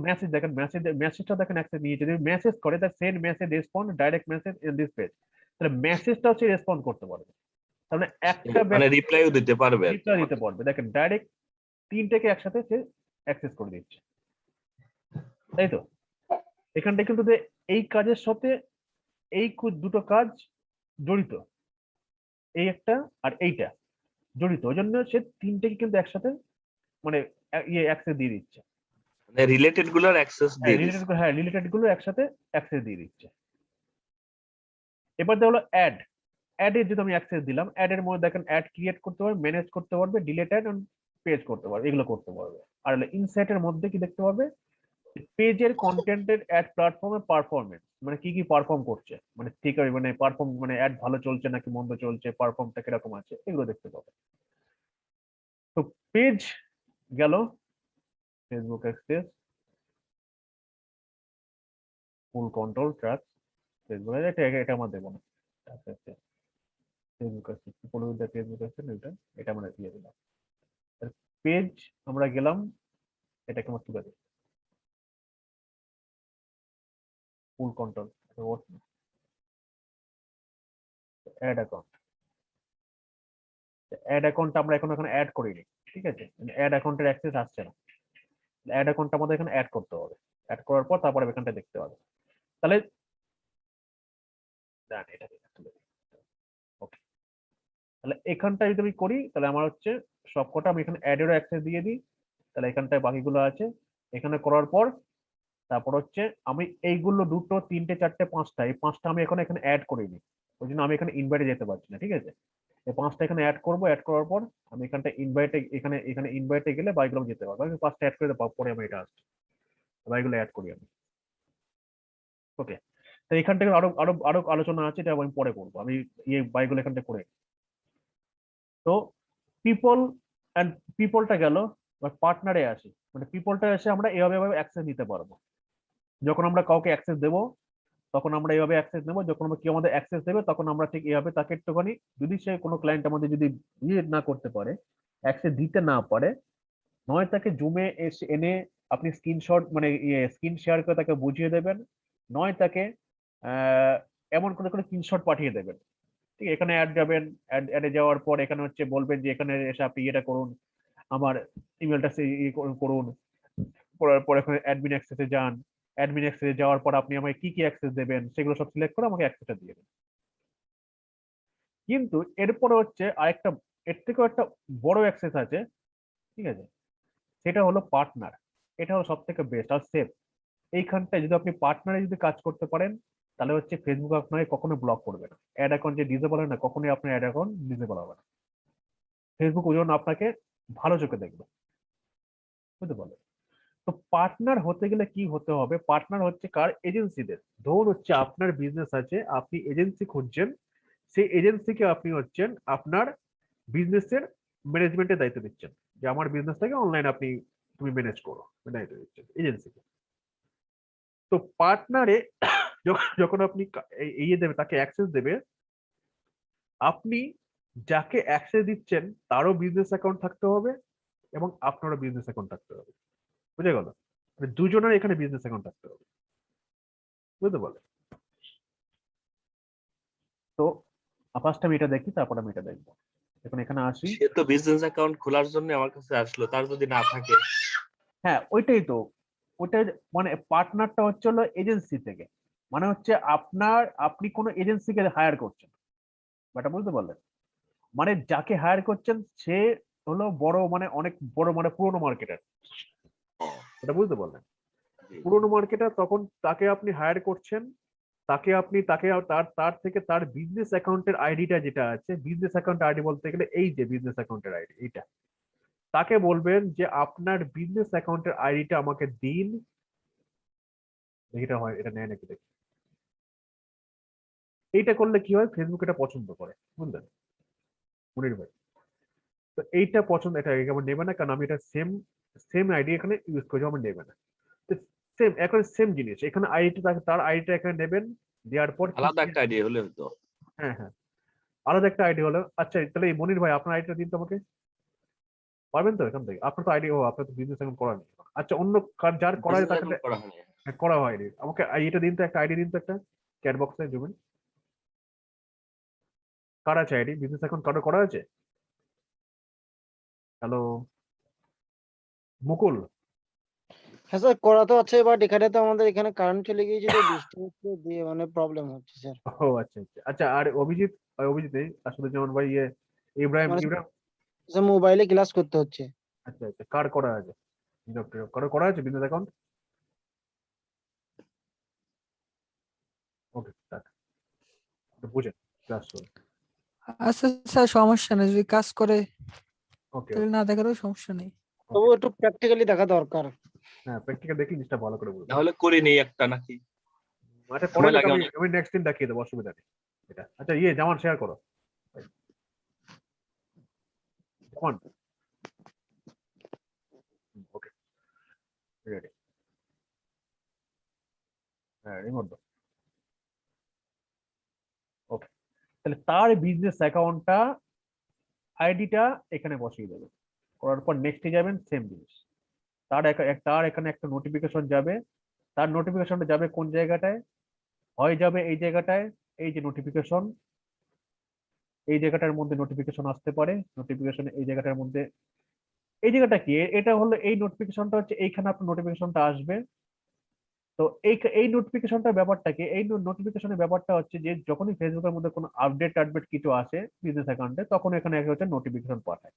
মেসেজ দেখেন মেসেজ মেসেজটা দেখেন একটা নিয়ে যদি মেসেজ করে তার send message respond direct message in this page তাহলে মেসেজটা রেসপন্ড করতে পারবে। তার মানে একটা মানে রিপ্লাইও দিতে পারবে রিপ্লাই দিতে পারবে। দেখেন ডাইরেক্ট তিনটাকে একসাথে সে অ্যাক্সেস করে দিচ্ছে। তাই তো? এখানটা কিন্তু এই কাজের সাথে এই দুটো কাজ জড়িত। এই একটা আর এইটা জড়িত। ওই জন্য সে তিনটেকে কিন্তু একসাথে মানে ইয়ে অ্যাক্সেস দিয়ে দিচ্ছে। মানে রিলেটেডগুলোর অ্যাক্সেস দিয়ে রিলেটেড হ্যাঁ রিলেটেডগুলো একসাথে অ্যাক্সেস দিয়ে দিচ্ছে। এবার হলো অ্যাড অ্যাড এর যদি আমি অ্যাক্সেস দিলাম অ্যাড এর মধ্যে দেখেন অ্যাড ক্রিয়েট করতে পারবে ম্যানেজ করতে পারবে ডিলেট অ্যাড পেজ করতে পারবে এগুলো করতে পারবে। আর হলো ইনসাইটের মধ্যে কি দেখতে পারবে? পেজের কন্টেন্টের অ্যাড প্ল্যাটফর্মে পারফরমেন্স মানে কি কি পারফর্ম করছে? মানে ঠিক আছে মানে পারফর্ম মানে অ্যাড ভালো চলছে নাকি মন্দ চলছে পারফর্মটা কীরকম আছে, এগুলো দেখতে পাবে। তো পেজ গেল Facebook access full control track Facebook এটা, এটা- আমার দেবো না। ফেসবুক আছে পরিবিদ্যা ফেসবুক না এটা এটা আমরা দিয়ে দিলাম। পেজ আমরা গেলাম, এটাকে আমার তুলে দিই full control ad account ad account আমরা এখন এখানে অ্যাড করিনি, ঠিক আছে? অ্যাড অ্যাকাউন্টের অ্যাক্সেস আসছে না। অ্যাড অ্যাকাউন্টটা আমাদের এখানে অ্যাড করতে হবে। অ্যাড করার পর তারপরে এখানটা দেখতে হবে। তাহলে এটা। Okay. তাহলে এখানটা যদি আমি করি, তাহলে আমার হচ্ছে সবকটা আমি এখানে অ্যাডেরও অ্যাক্সেস দিয়ে দিই। তাহলে এখানটায় বাকিগুলো আছে। এখানে করার পর তারপর হচ্ছে আমি এইগুলো দুটো, তিনটে, চারটে, পাঁচটা, এই পাঁচটা আমি এখন এখানে অ্যাড করিনি ওই জন্য আমি এখানে ইনভাইটে যেতে পারছি না, ঠিক আছে? এই পাঁচটা এখানে অ্যাড করব অ্যাড করার পর আমি এখানটা ইনভাইটে এখানে এখানে ইনভাইটে গেলে বাইকগুলো যেতে পারব। আমি পাঁচটা অ্যাড করে দেবো, পরে আমি এটা আসছি। বাইকগুলো অ্যাড করি আমি। ওকে তো এখান থেকে আরও আরও আরও আলোচনা আছে, এটা আমি পরে করব। আমি ইয়ে বাইকগুলো এখান থেকে করে তো পিপল অ্যান্ড পিপলটা গেল পার্টনারে আসি। মানে পিপলটা এসে আমরা এভাবে এভাবে অ্যাক্সেস নিতে পারব। যখন আমরা কাউকে অ্যাক্সেস দেবো, তখন আমরা এইভাবে অ্যাক্সেস নেব। যখন আমরা কেউ আমাদের অ্যাক্সেস দেবে, তখন আমরা ঠিক এইভাবে তাকে একটুখানি, যদি সে কোনো ক্লায়েন্ট আমাদের যদি ইয়ে না করতে পারে অ্যাক্সেস দিতে না পারে, নয় তাকে জুমে এসে এনে আপনি স্ক্রিনশট মানে ইয়ে স্ক্রিন শেয়ার করে তাকে বুঝিয়ে দেবেন। নয় তাকে এমন করে করে স্ক্রিনশট পাঠিয়ে দেবেন। ঠিক, এখানে অ্যাড যাবেন অ্যাড অ্যাডে যাওয়ার পর এখানে হচ্ছে বলবেন যে এখানে এসে আপনি এটা করুন, আমার ইমেলটা সে ইয়ে করুন করার পর এখানে অ্যাডমিন অ্যাক্সেসে যান। অ্যাডমিন অ্যাক্সেসে যাওয়ার পর আপনি আমাকে কি কি অ্যাক্সেস দেবেন, সেগুলো সব সিলেক্ট করে আমাকে অ্যাক্সেসটা দিয়ে দেবেন। কিন্তু এরপরে হচ্ছে আরেকটা, এর থেকেও একটা বড় অ্যাক্সেস আছে, ঠিক আছে? সেটা হলো পার্টনার এটা হলো সব থেকে বেস্ট আর সেফ এইখানটায় যদি আপনি পার্টনারে যদি কাজ করতে পারেন, তাহলে হচ্ছে ফেসবুক আপনাকে কখনো ব্লক করবে না। অ্যাড অ্যাকাউন্ট যে ডিসেবল হয় না, কখনোই আপনার অ্যাড অ্যাকাউন্ট ডিসেবল হবে না। ফেসবুক ওই জন্য আপনাকে ভালো চোখে দেখবে। বুঝতে পারলেন তো পার্টনার হতে গেলে কি হতে হবে? পার্টনার হচ্ছে কার? এজেন্সিদের ধরুন হচ্ছে আপনার বিজনেস আছে, আপনি এজেন্সি খুঁজছেন, সেই এজেন্সিকে আপনি হচ্ছেন আপনার বিজনেসের ম্যানেজমেন্টের দায়িত্ব দিচ্ছেন যে আমার বিজনেসটাকে অনলাইন আপনি, তুমি ম্যানেজ করো, দায়িত্ব দিচ্ছেন এজেন্সিকে তো পার্টনারে *coughs* যখন আপনি ইয়ে দেবে, তাকে অ্যাক্সেস দেবে, আপনি যাকে অ্যাক্সেস দিচ্ছেন, তারও বিজনেস অ্যাকাউন্ট থাকতে হবে এবং আপনারও বিজনেস অ্যাকাউন্ট থাকতে হবে। বুঝে গেল? দুজনের এখানে বিজনেস অ্যাকাউন্ট থাকতে হবে। বুঝতে পারলে? তো ফার্স্ট আমি এটা দেখি তারপর আমি এটা দেখব। এখন এখানে আসি। সে তো বিজনেস অ্যাকাউন্ট খোলার জন্য আমার কাছে আসলো তার যদি না থাকে। হ্যাঁ ওইটাই তো। ওইটাই মানে পার্টনারটা হচ্ছে হলো এজেন্সি থেকে। মানে হচ্ছে আপনার আপনি কোনো এজেন্সিকে হায়ার করছেন। ব্যাটা বুঝতে পারলেন মানে যাকে হায়ার করছেন সে হলো বড় মানে অনেক বড় মানে পুরোনো মার্কেটার এটা বুঝতে পারলেন। পুরোনো মার্কেটার তখন তাকে আপনি হায়ার করছেন তাকে আপনি তাকে তার তার থেকে তার বিজনেস অ্যাকাউন্টের আইডিটা যেটা আছে বিজনেস অ্যাকাউন্ট আইডি বলতে গেলে এই যে বিজনেস অ্যাকাউন্টের আইডি এইটা। তাকে বলবেন যে আপনার বিজনেস অ্যাকাউন্টের আইডিটা আমাকে দিন। এটা হয় এটা নেয় নাকি দেখি। এইটা করলে কি হয়? ফেসবুক এটা পছন্দ করে বুঝলেন? মনির ভাই। তো এইটা পছন্দ এটা আমার নেবে না? কারণ আমি এটা সেম সেম আইডি এখানে ইউজ করছি আমার নেবে না। সেম এখন সেম জিনিস। এখানে আইডিটা তার আইডিটা এখানে নেবেন দেওয়ার পর আলাদা একটা আইডিয়া হলে হতো। হ্যাঁ হ্যাঁ। আলাদা একটা আইডি হলো আচ্ছা তাহলে এই মনির ভাই আপনার আইডিটা দিন তো আমাকে। পারবেন তো এখান থেকে? আপনার তো আইডি ও আপনার তো বিজনেস এখন করা নেই। আচ্ছা অন্য কার যার করা Business তাকে করা হয়নি হ্যাঁ, করা হয়নি। আমাকে এটা দিন তো একটা আইডি দিন তো একটা। ক্যাট বক্সে জুমেন কার আছে আইডি বিজনেস এখন কারও করা আছে? হ্যালো। মুকুল। হ্যাঁ স্যার করা তো আছে বাট এখানে তো আমাদের এখানে কারেন্ট চলে গিয়েছে তো বৃষ্টি হচ্ছে দিয়ে মানে প্রবলেম হচ্ছে স্যার। ও আচ্ছা আচ্ছা। আচ্ছা আর অভিজিৎ অভিজিৎ আসলে যেমন ভাই ইয়ে ইব্রাহিম মানে- ইব্রাহিম? মোবাইলে ক্লাস করতে হচ্ছে। আচ্ছা আচ্ছা কার করা আছে? বিনোদ কারও করা আছে বিনোদ অ্যাকাউন্ট ওকে স্টার্ট বুঝেন ক্লাস আচ্ছা স্যার সমস্যা নেই যদি কাজ করে। তাহলে না দেখারও সমস্যা নেই। তবু একটু প্র্যাকটিক্যালি দেখা দরকার। হ্যাঁ প্র্যাকটিক্যাল দেখি জিনিসটা ভালো করে বুঝব তাহলে করে নেই একটা নাকি? আচ্ছা পরে লাগে আমি আমি নেক্সট দিন দেখিয়ে দেবো অসুবিধা নেই। এটা। আচ্ছা ইয়ে জামান শেয়ার করো। জামান ওকে রেডি হ্যাঁ রিমোট দাও। ওকে তাহলে তার বিজনেস অ্যাকাউন্টটা আইডিটা এখানে বসিয়ে দেবেন করার পর নেক্সটে যাবেন সেম জিনিস। তার তার এখানে একটা নোটিফিকেশন যাবে। তার নোটিফিকেশনটা যাবে কোন জায়গাটায়? হয় যাবে এই জায়গাটায়, এই যে নোটিফিকেশন এই জায়গাটার মধ্যে নোটিফিকেশন আসতে পারে নোটিফিকেশন এই জায়গাটার মধ্যে। এই জায়গাটা কি? এটা হলো এই নোটিফিকেশনটা হচ্ছে এইখানে আপনার নোটিফিকেশনটা আসবে। তো এই এই নোটিফিকেশনটার ব্যাপারটা কি এই নোটিফিকেশনের ব্যাপারটা হচ্ছে যে যখনই ফেসবুকের মধ্যে কোনো আপডেট টাপডেট কিছু আসে বিজনেস অ্যাকাউন্টে তখন এখানে এক হচ্ছে নোটিফিকেশন পাঠায়।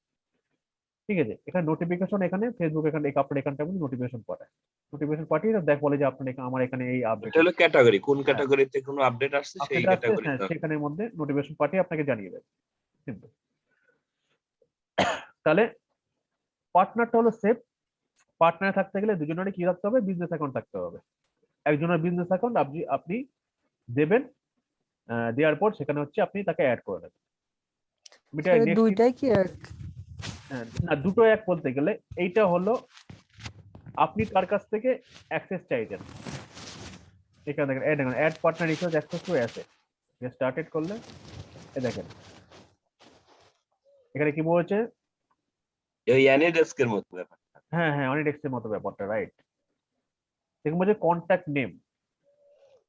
ঠিক আছে? এখানে নোটিফিকেশন এখানে ফেসবুক এখানে এই আপনার এখানটার মধ্যে নোটিফিকেশন পাঠায়। নোটিফিকেশন পাঠিয়ে দেখ বলে যে আপনার এখানে- আমার এখানে এই আপডেট হলো ক্যাটাগরি কোন। ক্যাটাগরিতে কোনো আপডেট আসছে সেই আপডেট আসছে ক্যাটাগরি হ্যাঁ সেখানের মধ্যে নোটিফিকেশন পাঠিয়ে আপনাকে জানিয়ে দেবে Simple. *coughs* তাহলে পার্টনারটা হলো সেফ পার্টনার থাকতে গেলে দুজনেরই কি থাকতে হবে? বিজনেস অ্যাকাউন্ট থাকতে হবে। একজনের বিজনেস অ্যাকাউন্ট আপনি আপনি দেবেন আহ, দেওয়ার পর সেখানে হচ্ছে আপনি তাকে অ্যাড করে দেবেন। এটা দুইটাই কি এক? হ্যাঁ, না দুটো এক বলতে গেলে এইটা হলো আপনি কার কাছ থেকে অ্যাক্সেস চাইছেন? এখানে দেখেন এই দেখেন ad partner resource access to asset started করলে এ দেখেন। এখানে কি বলছে? ওই অ্যানিডেস্কের মতো ব্যাপার হ্যাঁ হ্যাঁ অনেক এর মতো ব্যাপারটা রাইট দেখুন বলছে কন্ট্যাক্ট নেম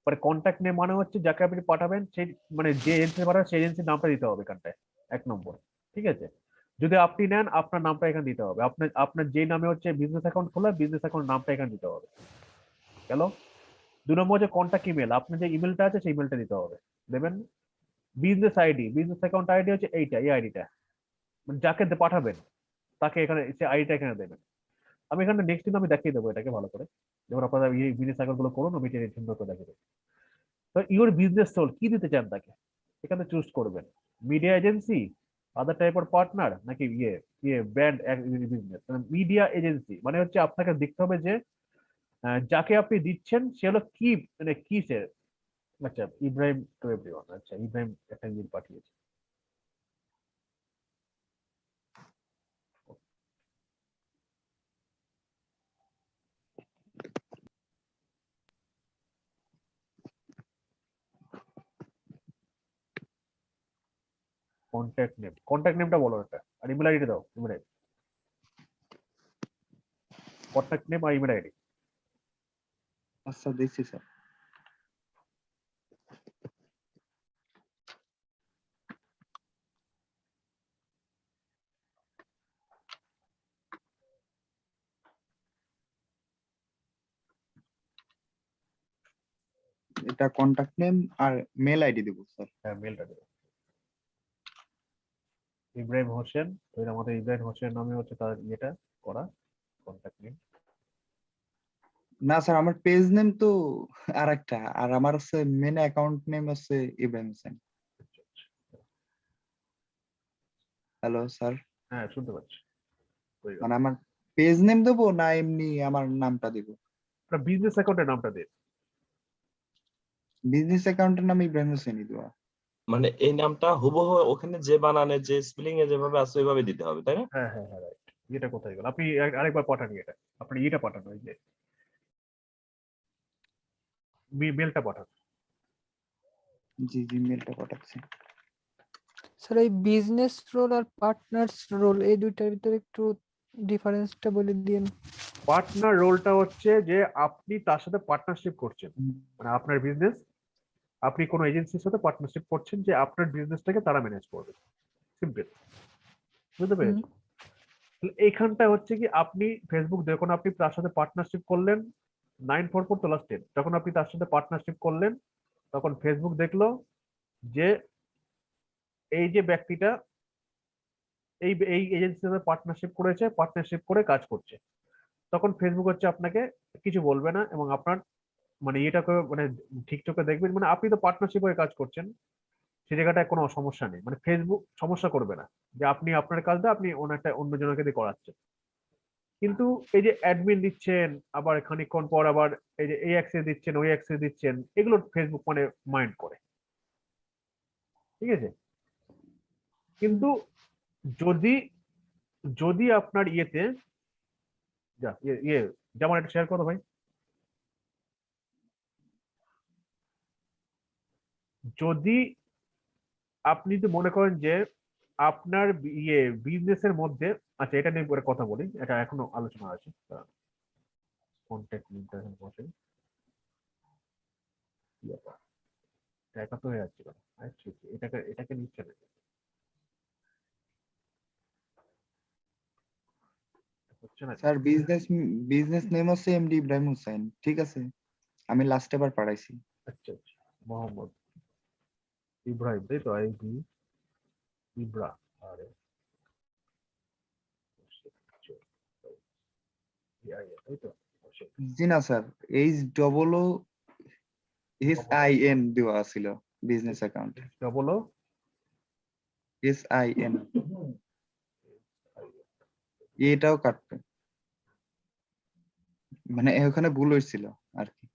মানে কন্ট্যাক্ট নেম মানে হচ্ছে যাকে আপনি পাঠাবেন সেই মানে যে এজেন্সি পাঠাবেন সেই এজেন্সির নামটা দিতে হবে এখানটায়, এক নম্বর। ঠিক আছে? যদি আপনি নেন, আপনার নামটা এখানে দিতে হবে। আপনার আপনার যে নামে হচ্ছে বিজনেস অ্যাকাউন্ট খোলা বিজনেস অ্যাকাউন্ট নামটা এখানে দিতে হবে। গেল? দু নম্বর হচ্ছে কন্ট্যাক্ট ইমেল আপনার যে ইমেলটা আছে, সেই ইমেলটা দিতে হবে। দেবেন? Business ID business account ID হচ্ছে এইটা, এই আইডিটা মানে যাকে পাঠাবেন, তাকে এখানে, সে আইডিটা এখানে দেবেন। আমি এখানে নেক্সট দিন আমি দেখিয়ে দেবো এটাকে ভালো করে। যেমন আপনারা এই বিজনেস করুন, আমি এটা সুন্দর করে দেবো। তো ইউর বিজনেস সোল কি দিতে চান তাকে? এখানে চুজ করবেন। Media agency other type of partner নাকি ইয়ে ইয়ে ব্র্যান্ড বিজনেস মিডিয়া এজেন্সি মানে হচ্ছে আপনাকে দেখতে হবে যে যাকে আপনি দিচ্ছেন, সে হলো কি মানে কি সে আচ্ছা ইব্রাহিম টু এভরিওয়ান আচ্ছা ইব্রাহিম একটা ইমেল পাঠিয়েছে। কন্ট্যাক্ট নেম কন্ট্যাক্ট নেমটা বলো একটা আর ইমেল আইডি দাও ইমেল আইডি কন্ট্যাক্ট নেম আর ইমেল আইডি আচ্ছা দিচ্ছি স্যার এটা কন্টাক্ট নেম আর মেল আইডি দেবো স্যার হ্যাঁ মেলটা দেবে। ইব্রাহিম হোসেন তো এর আমাদের ইব্রাহিম হোসেন নামে হচ্ছে তার ইয়েটা করা কন্ট্যাক্ট নেম না স্যার আমার পেজ নেম তো আর একটা আর আমার হচ্ছে মেন অ্যাকাউন্ট নেম হচ্ছে ইব্রাহিম হোসেন। হ্যালো স্যার হ্যাঁ শুনতে পাচ্ছি। মানে আমার পেজ নেম দেবো না এমনি আমার নামটা দিব? বিজনেস অ্যাকাউন্টের নামটা দিন বিজনেস অ্যাকাউন্টের নাম ইব্রাহিম হোসেনই দেওয়া মানে এই নামটা হুবহু ওখানে যে বানানে যে স্পেলিং এ যেভাবে আছে ওইভাবে দিতে হবে তাই না? হ্যাঁ হ্যাঁ হ্যাঁ রাইট এটা কোথায় গেল? আপনি আর- আরেকবার পাঠান এটা আপনি এটা পাঠান ওই যে। মেলটা পাঠান। জি জি মেলটা পাঠাচ্ছি। স্যার এই বিজনেস রোল আর পার্টনার্স রোল এই দুইটার ভিতরে একটু ডিফারেন্সটা বলে দিন পার্টনার রোলটা হচ্ছে যে আপনি তার সাথে পার্টনারশিপ করছেন। মানে আপনার বিজনেস আপনি কোনো এজেন্সির সাথে পার্টনারশিপ করছেন যে আপনার বিজনেসটাকে তারা ম্যানেজ করবে। সিম্পল বুঝতে পেরেছেন? তাহলে এইখানটা হচ্ছে কি আপনি ফেসবুক যখন আপনি তার সাথে পার্টনারশিপ করলেন নাইন ফোর ফোর তো টেন যখন আপনি তার সাথে পার্টনারশিপ করলেন তখন ফেসবুক দেখল যে এই যে ব্যক্তিটা এই এই এজেন্সির সাথে পার্টনারশিপ করেছে পার্টনারশিপ করে কাজ করছে। তখন ফেসবুক হচ্ছে আপনাকে কিছু বলবে না এবং আপনার মানে এটাকে মানে ঠিক চোখে দেখবেন মানে আপনি তো পার্টনারশিপ হয়ে কাজ করছেন, সে জায়গাটায় কোনো সমস্যা নেই। মানে ফেসবুক সমস্যা করবে না, যে আপনি আপনার কাজটা আপনি অনেকটা অন্য জনকে দিয়ে করাচ্ছেন। কিন্তু এই যে অ্যাডমিন দিচ্ছেন, আবার খানিকক্ষণ পর আবার এই যে এই অ্যাক্সেস দিচ্ছেন, ওই অ্যাক্সেস দিচ্ছেন, এগুলো ফেসবুক মানে মাইন্ড করে। ঠিক আছে? কিন্তু যদি যদি আপনার ইয়েতে, যা ইয়ে যেমন একটা শেয়ার করো ভাই। যদি আপনি তো মনে করেন যে আপনার ইয়ে বিজনেসের মধ্যে আচ্ছা এটা নিয়ে পরে কথা বলি এটা এখনও আলোচনা আছে কন্ট্যাক্ট লিঙ্কটা এখানে বসে? এটা একা তো হয়ে এটাকে এটাকে নিচ্ছে না। হচ্ছে না স্যার বিজনেস বিজনেস নেম হচ্ছে এমডি ইব্রাহিম হোসেন ঠিক আছে? আমি লাস্ট এবার পাঠাইছি। আচ্ছা আচ্ছা মোহাম্মদ। ইব্রাহিম তাই তো আই বি ইব্রা আরে। জি না sir H double O S I N দেওয়া ছিল business account double O S I N এটাও কাটবে। মানে ওখানে ভুল হয়েছিল আর কি।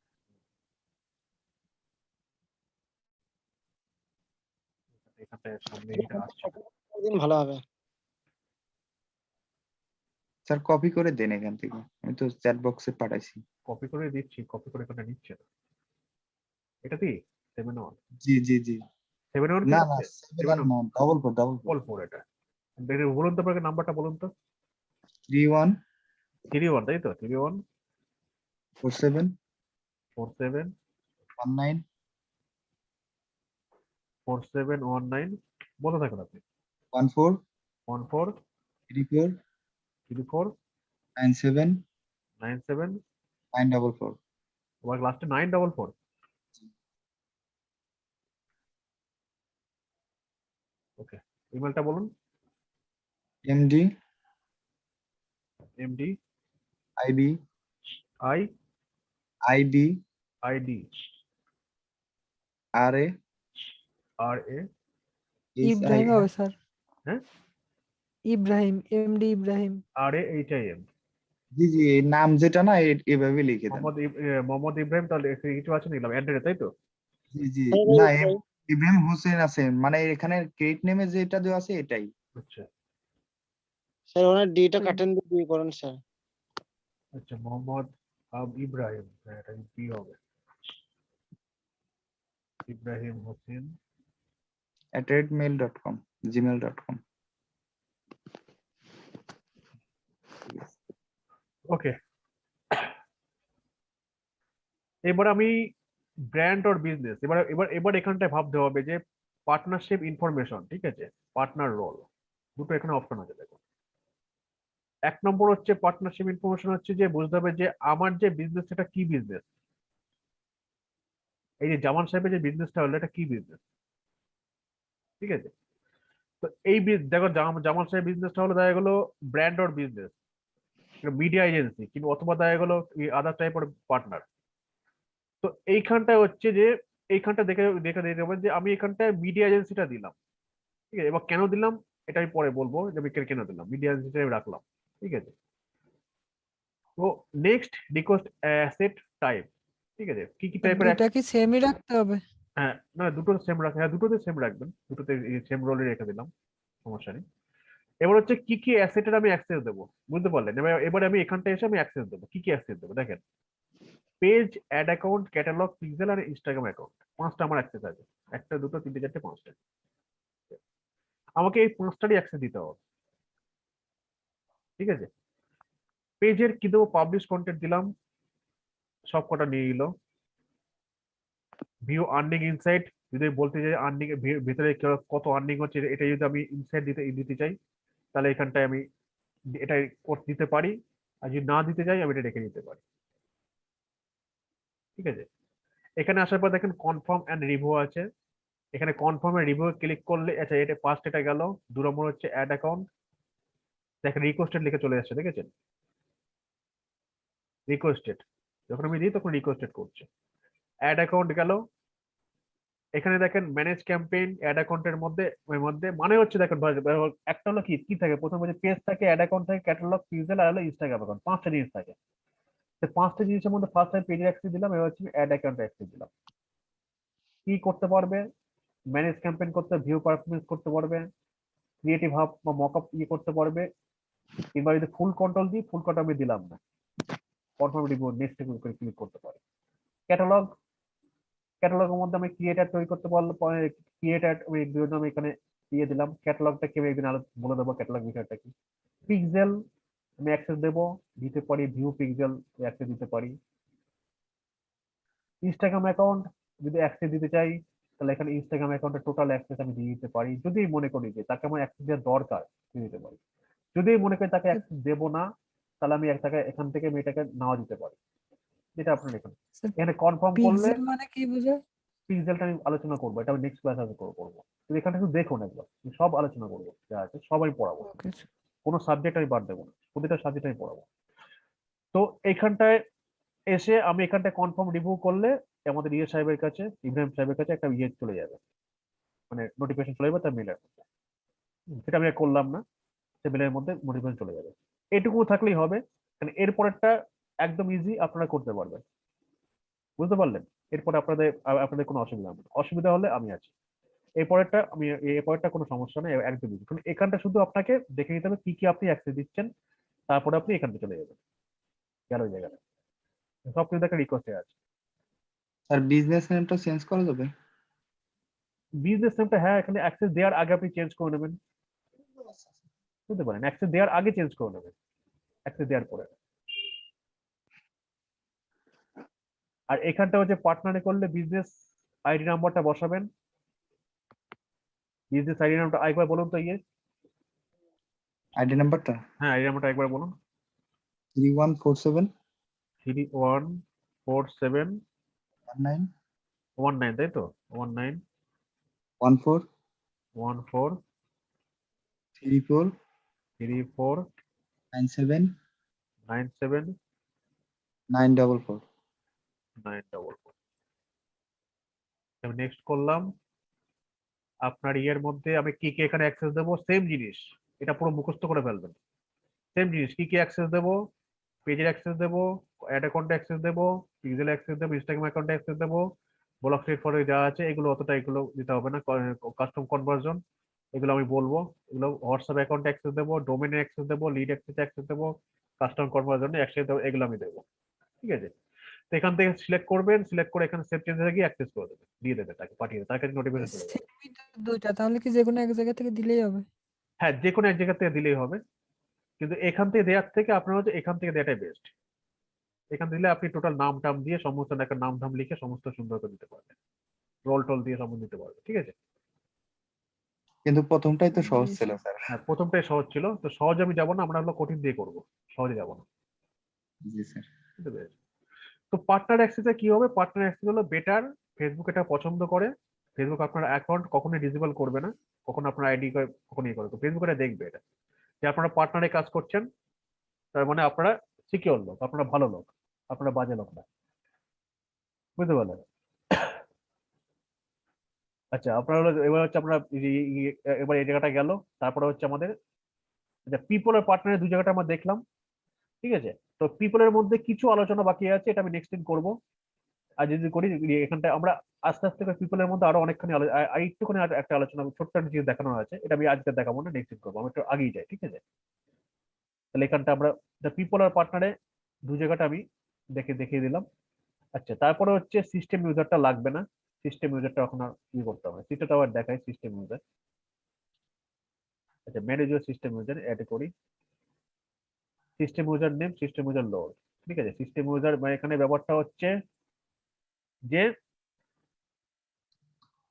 এখানটায় সামনে এটা আসছে। দিন ভালো হবে? স্যার কপি করে দেন এখান থেকে। আমি তো চ্যাট বক্সে পাঠাইছি। কপি করে দিচ্ছি কপি করে এখানে নিচ্ছে না। এটা দি সেভেন ওয়ান জি জি জি। সেভেন ওয়ান না না ডবল ফোর ডবল ফোর কল ফোর এটা। এটা বলুন তো আপনাকে নাম্বারটা বলুন তো। থ্রি ওয়ান থ্রি ওয়ান তাই তো? Three one four seven four seven one nine four seven one nine বলতে থাকুন আপনি। One four one four three four three four nine seven nine seven nine double four আবার লাস্টে nine double four okay ইমেলটা বলুন। MD MD IB I ID ID R A R A Ibrahim হবে sir. হ্যাঁ? Ibrahim MD Ibrahim. R A M জি জি নাম যেটা না এভাবে লিখে দেন। মোহাম্মদ মোহাম্মদ ইব্রাহিম তাহলে কিছু আছে নিলাম অ্যাড্রেস তাই তো? জি জি। না এম- ইব্রাহিম হোসেন আছে মানে এখানে ক্রেডিট নেমে যেটা দেওয়া আছে এটাই। আচ্ছা। স্যার ওনার ডিটা কাটেন দিয়ে করেন স্যার। আচ্ছা মোহাম্মদ আব ইব্রাহিম। হ্যাঁ এটা বি হবে? Ibrahim Hossain at red mail dot com, gmail dot com. ওকে এবার আমি ব্র্যান্ড অর বিজনেস এবার এবার এবার এখানটায় ভাবতে হবে যে পার্টনারশিপ ইনফরমেশন ঠিক আছে? পার্টনার রোল দুটো এখানে অপশন আছে, দেখো। এক নম্বর হচ্ছে পার্টনারশিপ ইনফরমেশন হচ্ছে যে বুঝতে হবে যে আমার যে বিজনেস সেটা কি বিজনেস এই যে জামান সাহেবের যে বিজনেসটা হলো, এটা কি বিজনেস ঠিক আছে? তো এই দেখো জামাল সাহেব বিজনেসটা হলো দেখা গেলো brand or business media agency কিন্তু অথবা দেখা গেলো আদার টাইপের পার্টনার তো এইখানটায় হচ্ছে যে এইখানটা দেখে দেখে দিতে হবে যে আমি এখানটায় মিডিয়া এজেন্সিটা দিলাম। ঠিক আছে? এবার কেন দিলাম? এটা আমি পরে বলব যে আমি কেন দিলাম? মিডিয়া এজেন্সিটা আমি রাখলাম। ঠিক আছে? তো নেক্সট রিকোয়েস্ট অ্যাসেট টাইপ ঠিক আছে? কি কি টাইপের এটা কি সেমই রাখতে হবে? হ্যাঁ না, দুটো সেম রাখা হ্যাঁ দুটোতে সেম রাখবেন। দুটোতে সেম রোলে রেখে দিলাম, সমস্যা নেই। এবার হচ্ছে কি কি অ্যাসেটের আমি অ্যাক্সেস দেবো? বুঝতে পারলেন? এবার আমি এখানটা এসে আমি অ্যাক্সেস দেবো। কি কি অ্যাক্সেস দেবো? দেখেন page ad account catalogue pixel আর ইনস্টাগ্রাম অ্যাকাউন্ট পাঁচটা আমার অ্যাক্সেস আছে। একটা, দুটো, তিনটে, চারটে, পাঁচটা। আমাকে এই পাঁচটারই অ্যাক্সেস দিতে হবে। ঠিক আছে? পেজের কি দেবো? পাবলিশ কন্টেন্ট দিলাম। সব কটা নিয়ে নিল ভিউ আর্নিং ইনসাইট যদি বলতে চাই আর্নিং ভিতরে কত আর্নিং হচ্ছে, এটা যদি আমি ইনসাইট দিতে দিতে চাই, তাহলে এখানটায় আমি এটা দিতে পারি, আর যদি না দিতে চাই, আমি এটা রেখে দিতে পারি। ঠিক আছে? এখানে আসার পর দেখেন কনফার্ম অ্যান্ড রিভিউ আছে। এখানে কনফার্ম রিভিউ ক্লিক করলে আচ্ছা এটা ফার্স্ট এটা গেল দু নম্বর হচ্ছে অ্যাড অ্যাকাউন্ট দেখেন রিকোয়েস্টেড লিখে চলে আসছে দেখেছেন রিকোয়েস্টেড যখন আমি দিই, তখন রিকোয়েস্টেড করছে। অ্যাড অ্যাকাউন্ট গেল। এখানে দেখেন ম্যানেজ ক্যাম্পেইন অ্যাড অ্যাকাউন্টের মধ্যে ওর মধ্যে মানে হচ্ছে দেখেন একটা হলো কি কি থাকে? প্রথম হচ্ছে পেজ থাকে অ্যাড অ্যাকাউন্ট থাকে ক্যাটালগ পিক্সেল আর হলো ইনস্টাগ্রাম অ্যাকাউন্ট পাঁচটা জিনিস থাকে। তো পাঁচটা জিনিসের মধ্যে ফার্স্ট টাইম পেজে অ্যাক্সেস দিলাম, এবার হচ্ছে অ্যাড অ্যাকাউন্ট অ্যাক্সেস দিলাম। কি করতে পারবে? ম্যানেজ ক্যাম্পেইন করতে ভিউ পারফরমেন্স করতে পারবে। ক্রিয়েটিভ হাব বা মকআপ ইয়ে করতে পারবে। কিংবা যদি ফুল কন্ট্রোল দিই ফুল কন্ট্রোল আমি দিলাম না। কনফার্ম রিপোর্ট নেক্সট করে ক্লিক করতে পারি। ক্যাটালগ ক্যাটালগের মধ্যে আমি ক্রিয়েটার তৈরি করতে পারলে ক্রিয়েটার আমি বিভিন্ন আমি এখানে দিয়ে দিলাম। ক্যাটালগটা কেউ একদিন আলো বলে দেবো ক্যাটালগ বিষয়টা কি। পিক্সেল আমি অ্যাক্সেস দেবো দিতে পারি ভিউ পিক্সেল অ্যাক্সেস দিতে পারি। ইনস্টাগ্রাম অ্যাকাউন্ট যদি অ্যাক্সেস দিতে চাই তাহলে এখানে ইনস্টাগ্রাম অ্যাকাউন্টের টোটাল অ্যাক্সেস আমি দিয়ে দিতে পারি। যদি মনে করি যে তাকে আমার অ্যাক্সেস দেওয়ার দরকার দিয়ে দিতে পারি। যদি মনে করি তাকে অ্যাক্সেস দেবো না তাহলে আমি এক টাকা এখান থেকে মেয়েটাকে নাও দিতে পারি। যেটা আপনি স্যার এখানে কনফার্ম করলে মানে কি বোঝায়? পিক্সেলটা আমি আলোচনা করব এটা আমি নেক্সট ক্লাসে আমি করব করব। তো এখানে একটু দেখুন একবার সব আলোচনা করব যা আছে সবাই পড়াবো। কোনো সাবজেক্ট আমি বাদ দেবো না প্রতিটা সাবজেক্ট আমি পড়াবো। তো এইখানটায় এসে আমি এখানটায় কনফার্ম রিভিউ করলে আমাদের ইয়ে সাহেবের কাছে ইব্রাহিম সাহেবের কাছে একটা ইয়ে চলে যাবে। মানে নোটিফিকেশন চলে যাবে তার মেলের মধ্যে। সেটা আমি করলাম না সে মেলের মধ্যে নোটিফিকেশন চলে যাবে। এটুকু থাকলেই হবে। কারণ এরপরেরটা একদম ইজি আপনারা করতে পারবেন। বুঝতে পারলেন? এরপরে আপনাদের আপনাদের কোনো অসুবিধা হবে অসুবিধা হলে আমি আছি। এরপরেরটা আমি এরপরেরটা কোনো সমস্যা নেই একদম ইজি কারণ এখানটা শুধু আপনাকে দেখে নিতে হবে কি কি আপনি অ্যাক্সেস দিচ্ছেন তারপরে আপনি এখানটা চলে যাবেন। গেল ওই জায়গাটা। সব কিছু দেখা রিকোয়েস্টে আছে। আর বিজনেস নেমটা চেঞ্জ করা যাবে? বিজনেস নেমটা হ্যাঁ এখানে অ্যাক্সেস দেওয়ার আগে আপনি চেঞ্জ করে নেবেন। বুঝতে পারেন? অ্যাক্সেস দেওয়ার আগে চেঞ্জ করে নেবেন। অ্যাক্সেস দেওয়ার পরে। আর এখানটা হচ্ছে পার্টনারে করলে বিজনেস আইডি নাম্বারটা বসাবেন। বিজনেস আইডি নাম্বারটা একবার বলুন তো ইয়ে। আইডি নাম্বারটা হ্যাঁ আইডি নাম্বারটা একবার বলুন। Three one four seven three one four seven one nine one nine তাই তো? One nine one four one four three four three four nine double আমি নেক্সট করলাম, আপনার ইয়ের মধ্যে আমি কি কি এখানে অ্যাক্সেস দেবো? সেম জিনিস, এটা পুরো মুখস্থ করে ফেলবেন। সেম জিনিস, কি কি অ্যাক্সেস দেবো? পেজের অ্যাক্সেস দেবো অ্যাড অ্যাকাউন্টে অ্যাক্সেস দেবো পিক্সেল অ্যাক্সেস দেবো ইনস্টাগ্রাম অ্যাকাউন্টে অ্যাক্সেস দেবো ব্লক স্টেট ফরে যা আছে, এগুলো অতটা এগুলো দিতে হবে না কাস্টম কনভার্জন এগুলো আমি বলব। এগুলো হোয়াটসঅ্যাপ অ্যাকাউন্টে অ্যাক্সেস দেবো ডোমেনে অ্যাক্সেস দেবো লিড অ্যাক্সেস অ্যাক্সেস দেবো কাস্টম কনভার্জনে অ্যাক্সেস দেবো, এগুলো আমি দেবো। ঠিক আছে? তো এখান থেকে সিলেক্ট করবেন সিলেক্ট করে এখানে সেভ চেঞ্জে গিয়ে অ্যাক্সেস করে দেবেন দিয়ে দেবে তাকে পাঠিয়ে দেবে তার কাছে নোটিফিকেশন দুইটা তাহলে কি যে কোনো এক জায়গা থেকে দিলেই হবে? হ্যাঁ যে কোনো এক জায়গা থেকে দিলেই হবে। কিন্তু এখান থেকে দেওয়ার থেকে আপনার হচ্ছে এখান থেকে দেওয়াটাই বেস্ট এখান থেকে দিলে আপনি টোটাল নাম টাম দিয়ে সমস্ত একটা নাম ধাম লিখে সমস্ত সুন্দর করে দিতে পারবেন। রোল টোল দিয়ে সমস্ত দিতে পারবেন ঠিক আছে? কিন্তু প্রথমটাই তো সহজ ছিল স্যার। হ্যাঁ প্রথমটাই সহজ ছিল। তো সহজ আমি যাব না আমরা হলো কঠিন দিয়ে করব সহজে যাব না। জি স্যার। বুঝতে পেরেছি তো পার্টনার অ্যাক্সেসে কি হবে? পার্টনার অ্যাক্সেস হলো বেটার ফেসবুক এটা পছন্দ করে। ফেসবুক আপনার অ্যাকাউন্ট কখনোই ডিসেবল করবে না। কখন আপনার আইডি কখন ইয়ে করে তো ফেসবুক এটা দেখবে এটা। যে আপনারা পার্টনারে কাজ করছেন, তার মানে আপনারা সিকিওর লোক, আপনারা ভালো লোক, আপনারা বাজে লোক না। বুঝতে পারলেন? আচ্ছা আপনারা এবার হচ্ছে ই- এবার এই জায়গাটা গেল। তারপরে হচ্ছে আমাদের আচ্ছা পিপল আর পার্টনারের দু জায়গাটা আমরা দেখলাম। ঠিক আছে? তো পিপলের মধ্যে কিছু আলোচনা বাকি আছে, এটা আমি নেক্সট দিন করব। আর যদি করি এখানটা আমরা আস্তে আস্তে করে পিপলের মধ্যে আরও অনেকখানি একটুখানি একটা আলোচনা, ছোট্ট একটা জিনিস দেখানো আছে, এটা আমি আজকে দেখাবো না নেক্সট দিন করব আমি একটু আগেই যাই, ঠিক আছে? তাহলে এখানটা আমরা দ্য পিপল আর পার্টনারে দু জায়গাটা আমি দেখে, দেখিয়ে দিলাম। আচ্ছা তারপরে হচ্ছে সিস্টেম ইউজারটা লাগবে না সিস্টেম ইউজারটা এখন আর ই করতে হবে সিস্টেমটা আবার দেখাই সিস্টেম ইউজার আচ্ছা ম্যানেজার সিস্টেম ইউজার অ্যাড করি। System user name system user load ঠিক আছে? সিস্টেম ইউজার মানে এখানে ব্যাপারটা হচ্ছে যে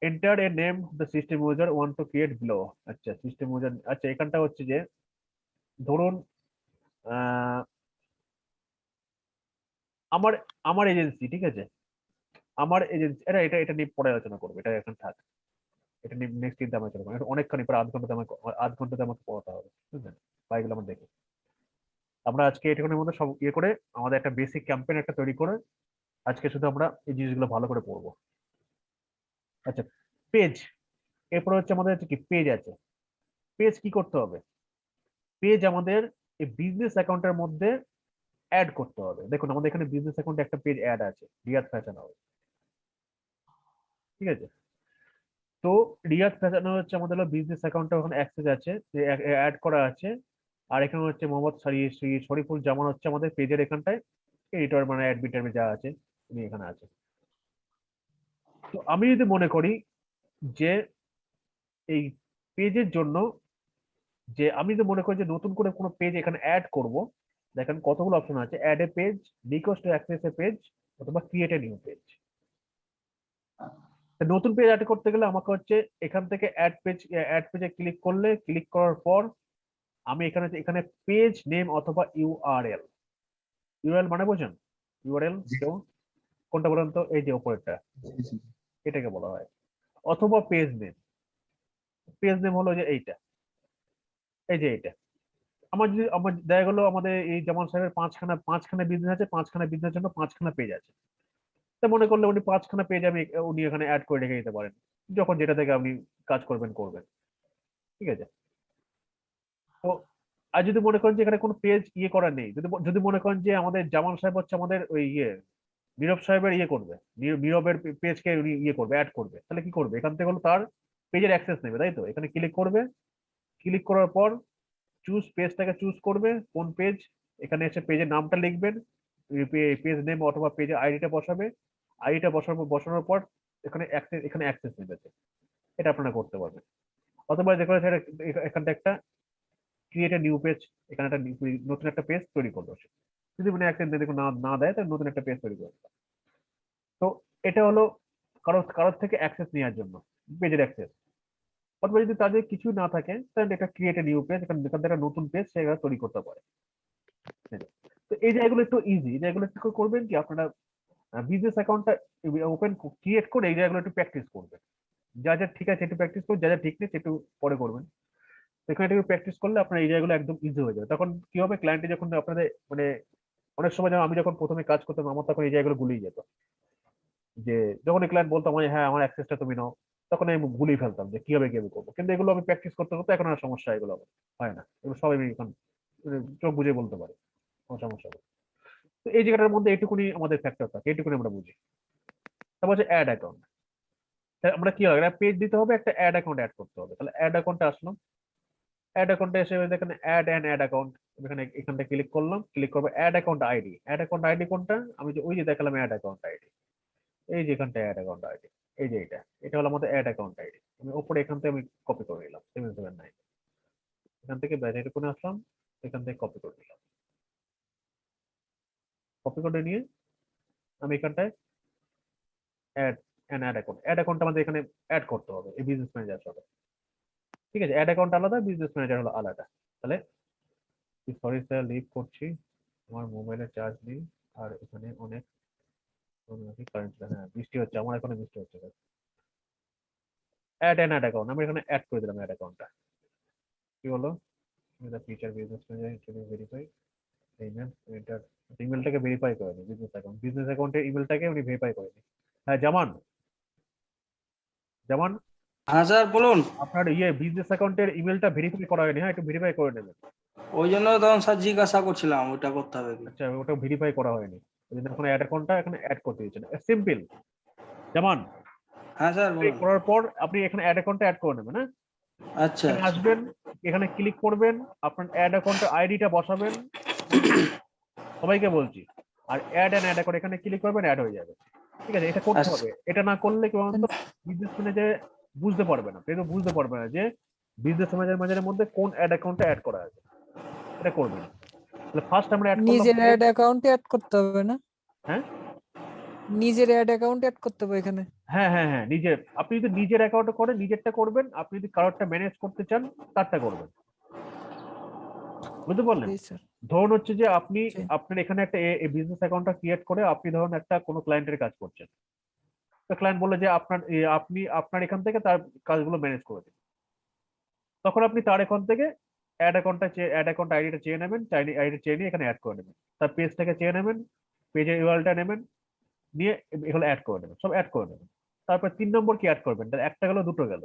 enter a name the system user one two create below আচ্ছা সিস্টেম ইউজার আচ্ছা এখানটা হচ্ছে যে ধরুন আমার আমার এজেন্সি ঠিক আছে? আমার এজেন্সি এটা এটা এটা নিয়ে পরে আলোচনা করব, এটা এখন থাক। এটা নিয়ে নেক্সট দিন আলোচনা করব। অনেকখানি প্রায় আধ ঘণ্টা আমাকে, আধ ঘন্টাতে আমাকে পড়াতে হবে, বুঝলেন? বা এগুলো আমরা দেখি। আমরা আজকে এটুকুনের মধ্যে সব ইয়ে করে আমাদের একটা বেসিক ক্যাম্পেইন একটা তৈরি করে আজকে শুধু আমরা এই জিনিসগুলো ভালো করে পড়ব। আচ্ছা পেজ এরপরে হচ্ছে আমাদের হচ্ছে কি? পেজ আছে। পেজ কি করতে হবে? পেজ আমাদের এই বিজনেস অ্যাকাউন্টের মধ্যে অ্যাড করতে হবে। দেখুন, আমাদের এখানে বিজনেস অ্যাকাউন্টে একটা পেজ অ্যাড আছে রিয়াদ ফ্যাশন হাউস ঠিক আছে? তো রিয়াদ ফ্যাশন হচ্ছে আমাদের বিজনেস অ্যাকাউন্টে ওখানে অ্যাক্সেস আছে অ্যাড করা আছে। আর এখানে হচ্ছে মোহাম্মদ শরীফুল জামান হচ্ছে আমাদের পেজের এখানটায়। এডিটর মানে অ্যাডমিটার যা আছে, উনি এখানে আছে তো আমি যদি মনে করি যে এই পেজের জন্য যে আমি যদি মনে করি যে নতুন করে কোনো পেজ এখানে অ্যাড করব, দেখেন কতগুলো অপশন আছে। Add a page request access a page অথবা ক্রিয়েট এ নিউ পেজ নতুন পেজ অ্যাড করতে গেলে আমাকে হচ্ছে এখান থেকে অ্যাড পেজ অ্যাড পেজে ক্লিক করলে ক্লিক করার পর আমি এখানে এখানে পেজ নেম অথবা ইউআরএল ইউআরএল মানে বোঝেন? ইউআরএল। কেউ? কোনটা বলেন তো? এই যে উপরেরটা এটাকে বলা হয়। অথবা পেজ নেম পেজ নেম হলো যে এইটা। এই যে এইটা। আমার যদি আমার দেখা গেলো আমাদের এই জামান সাহেবের পাঁচখানা পাঁচখানা বিজনেস আছে পাঁচখানা বিজনেসের জন্য পাঁচখানা পেজ আছে। তো মনে করলে উনি পাঁচখানা পেজ আমি উনি এখানে অ্যাড করে রেখে দিতে পারেন। যখন যেটা থেকে আপনি কাজ করবেন করবেন। ঠিক আছে? তো আর যদি মনে করেন যে এখানে কোনো পেজ ইয়ে করা নেই, যদি যদি মনে করেন যে আমাদের জামান সাহেব হচ্ছে আমাদের ওই ইয়ে নীরব সাহেবের ইয়ে করবে নীরবের পেজকে উনি ইয়ে করবে অ্যাড করবে, তাহলে কি করবে? এখান থেকে হলো তার পেজের অ্যাক্সেস নেবে, তাই তো? এখানে ক্লিক করবে ক্লিক করার পর চুজ পেজটাকে চুজ করবে, কোন পেজ এখানে এসে পেজের নামটা লিখবেন পেজ নেম অথবা পেজের আইডিটা বসাবে আইডিটা বসানোর বসানোর পর এখানে এখানে অ্যাক্সেস নেবে এটা আপনারা করতে পারবেন। অথবা দেখো এখানটা একটা ক্রিয়েট নিউ পেজ এখানে একটা নতুন একটা পেজ তৈরি করল সে। যদি মানে একটা দেখুন না না দেয়, তাহলে নতুন একটা পেজ তৈরি করবে তো এটা হলো কারোর কারোর থেকে অ্যাক্সেস নেওয়ার জন্য পেজের অ্যাক্সেস অথবা যদি তাদের কিছু না থাকে, তাহলে এটা ক্রিয়েট নিউ পেজ এখানে থেকে একটা নতুন পেজ সেটা তৈরি করতে পারে? তো এই জায়গাগুলো একটু ইজি জায়গাগুলো একটু করে করবেন কি, আপনারা বিজনেস অ্যাকাউন্টটা ওপেন ক্রিয়েট করে এই জায়গাগুলো একটু প্র্যাকটিস করবেন যা যা ঠিক আছে একটু প্র্যাকটিস করুন, যা যা ঠিক নেই একটু পরে করবেন এখানে একটু প্র্যাকটিস করলে আপনার এই জায়গাগুলো একদম ইজি হয়ে যাবে। তখন কি হবে? ক্লায়েন্টে যখন আপনাদের মানে অনেক সময় যেমন আমি যখন প্রথমে কাজ করতাম, আমার তখন এই জায়গাগুলো গুলিয়ে যেত। যে যখন ক্লায়েন্ট বলতো আমায় হ্যাঁ আমার অ্যাক্সেসটা তুমি নাও, তখন আমি গুলিয়ে ফেলতাম যে কীভাবে কীভাবে করব। কিন্তু এগুলো আমি প্র্যাকটিস করতে করতে এখন আর সমস্যা এগুলো হয় না। এগুলো সবাই আমি এখন মানে চোখ বুঝে বলতে পারি, কোনো সমস্যা নেই। তো এই জায়গাটার মধ্যে এইটুকুনি আমাদের ফ্যাক্টর থাকে, এইটুকুনি আমরা বুঝি। তারপর হচ্ছে অ্যাড অ্যাকাউন্ট আমরা কি একটা পেজ দিতে হবে, একটা অ্যাড অ্যাকাউন্ট অ্যাড করতে হবে। তাহলে অ্যাড অ্যাকাউন্টে আসলাম অ্যাড অ্যাকাউন্টে এসে দেখেন অ্যাড অ্যান্ড অ্যাড অ্যাকাউন্ট এখানে এখানটা ক্লিক করলাম ক্লিক করব ad account ID ad account ID কোনটা? আমি যে ওই যে দেখালাম অ্যাড অ্যাকাউন্ট আইডি এই যে এখানটা অ্যাড অ্যাকাউন্ট আইডি এই যে এটা। এটা হলো আমাদের অ্যাড অ্যাকাউন্ট আইডি আমি উপরে এখান থেকে আমি কপি করে নিলাম সেভেন সেভেন নাইন এখান থেকে ব্যাটারি কোণে আসলাম, এখান থেকে কপি করে নিলাম। কপি করে নিয়ে আমি এখানটায় add an ad account ad account আমাদের এখানে অ্যাড করতে হবে, এই বিজনেস ম্যানেজার সাথে। ঠিক আছে অ্যাড অ্যাকাউন্ট আলাদা বিজনেস ম্যানেজার হলো আলাদা। তাহলে সরি স্যার লিভ করছি। আমার মোবাইলে চার্জ নেই, আর এখানে অনেক কারেন্ট হ্যাঁ বৃষ্টি হচ্ছে, আমার এখানে বৃষ্টি হচ্ছে অ্যাড অ্যান অ্যাড অ্যাকাউন্ট আমি এখানে অ্যাড করে দিলাম অ্যাড অ্যাকাউন্টটা কি হলো the feature business manager interview verify email enter ইমেলটাকে verify করে নি বিজনেস অ্যাকাউন্ট বিজনেস অ্যাকাউন্টের ইমেলটাকে উনি ভেরিফাই করে নি হ্যাঁ জামান। জামান হ্যাঁ স্যার বলুন। আপনার ইয়ে বিজনেস অ্যাকাউন্টের ইমেলটা ভেরিফাই করা হয়নি হ্যাঁ একটু ভেরিফাই করে নেবেন। ওই জন্য তখন স্যার জিজ্ঞাসা করছিলাম ওইটা করতে হবে আচ্ছা ওটা ভেরিফাই করা হয়নি। ওই জন্য এখন অ্যাড অ্যাকাউন্টটা এখানে অ্যাড করতে দিচ্ছেন সিম্পল যেমন হ্যাঁ স্যার বলুন। করার পর আপনি এখানে অ্যাড অ্যাকাউন্টটা অ্যাড করে নেবেন হ্যাঁ? আচ্ছা। আসবেন এখানে ক্লিক করবেন আপনার অ্যাড অ্যাকাউন্টের আইডিটা বসাবেন। সবাইকে বলছি আর অ্যাড অ্যান্ড অ্যাড অ্যাকাউন্ট এখানে ক্লিক করবেন অ্যাড হয়ে যাবে। ঠিক আছে এটা করতে আচ্ছা। হবে। এটা না করলে কি বলুন তো বিজনেস ম্যানেজার বুঝতে পারবে না। কেউ বুঝতে পারবে না যে বিজনেস ম্যানেজার ম্যানেজারের মধ্যে কোন অ্যাড অ্যাকাউন্টটা অ্যাড করা আছে? এটা করবেন তাহলে ফার্স্ট আমরা অ্যাড নিজের অ্যাড অ্যাকাউন্টে অ্যাড করতে হবে না? হ্যাঁ? নিজের অ্যাড অ্যাকাউন্ট অ্যাড করতে হবে এখানে? হ্যাঁ হ্যাঁ হ্যাঁ নিজের। আপনি যদি নিজের অ্যাকাউন্টে করেন নিজেরটা করবেন আপনি যদি কারোরটা ম্যানেজ করতে চান তারটা করবেন। বুঝতে পারলেন? ধরুন হচ্ছে যে আপনি আপনার এখানে একটা বিজনেস অ্যাকাউন্টটা ক্রিয়েট করে আপনি ধরুন একটা কোনো ক্লায়েন্টের কাজ করছেন। ক্লায়েন্ট বলল যে, আপনার আপনি, আপনার এখান থেকে তার কাজগুলো ম্যানেজ করে দিন। তখন আপনি তার এখান থেকে অ্যাড অ্যাকাউন্টটা অ্যাড অ্যাকাউন্ট আইডিটা চেয়ে নেবেন চাইনি আইডি চেয়ে নিয়ে এখানে অ্যাড করে নেবেন। তার পেজটাকে চেয়ে নেবেন পেজের ইউআরএলটা নেবেন, নিয়ে এগুলো অ্যাড করে নেবেন, সব অ্যাড করে নেবেন। তারপর তিন নম্বর কি অ্যাড করবেন? একটা গেল, দুটো গেল।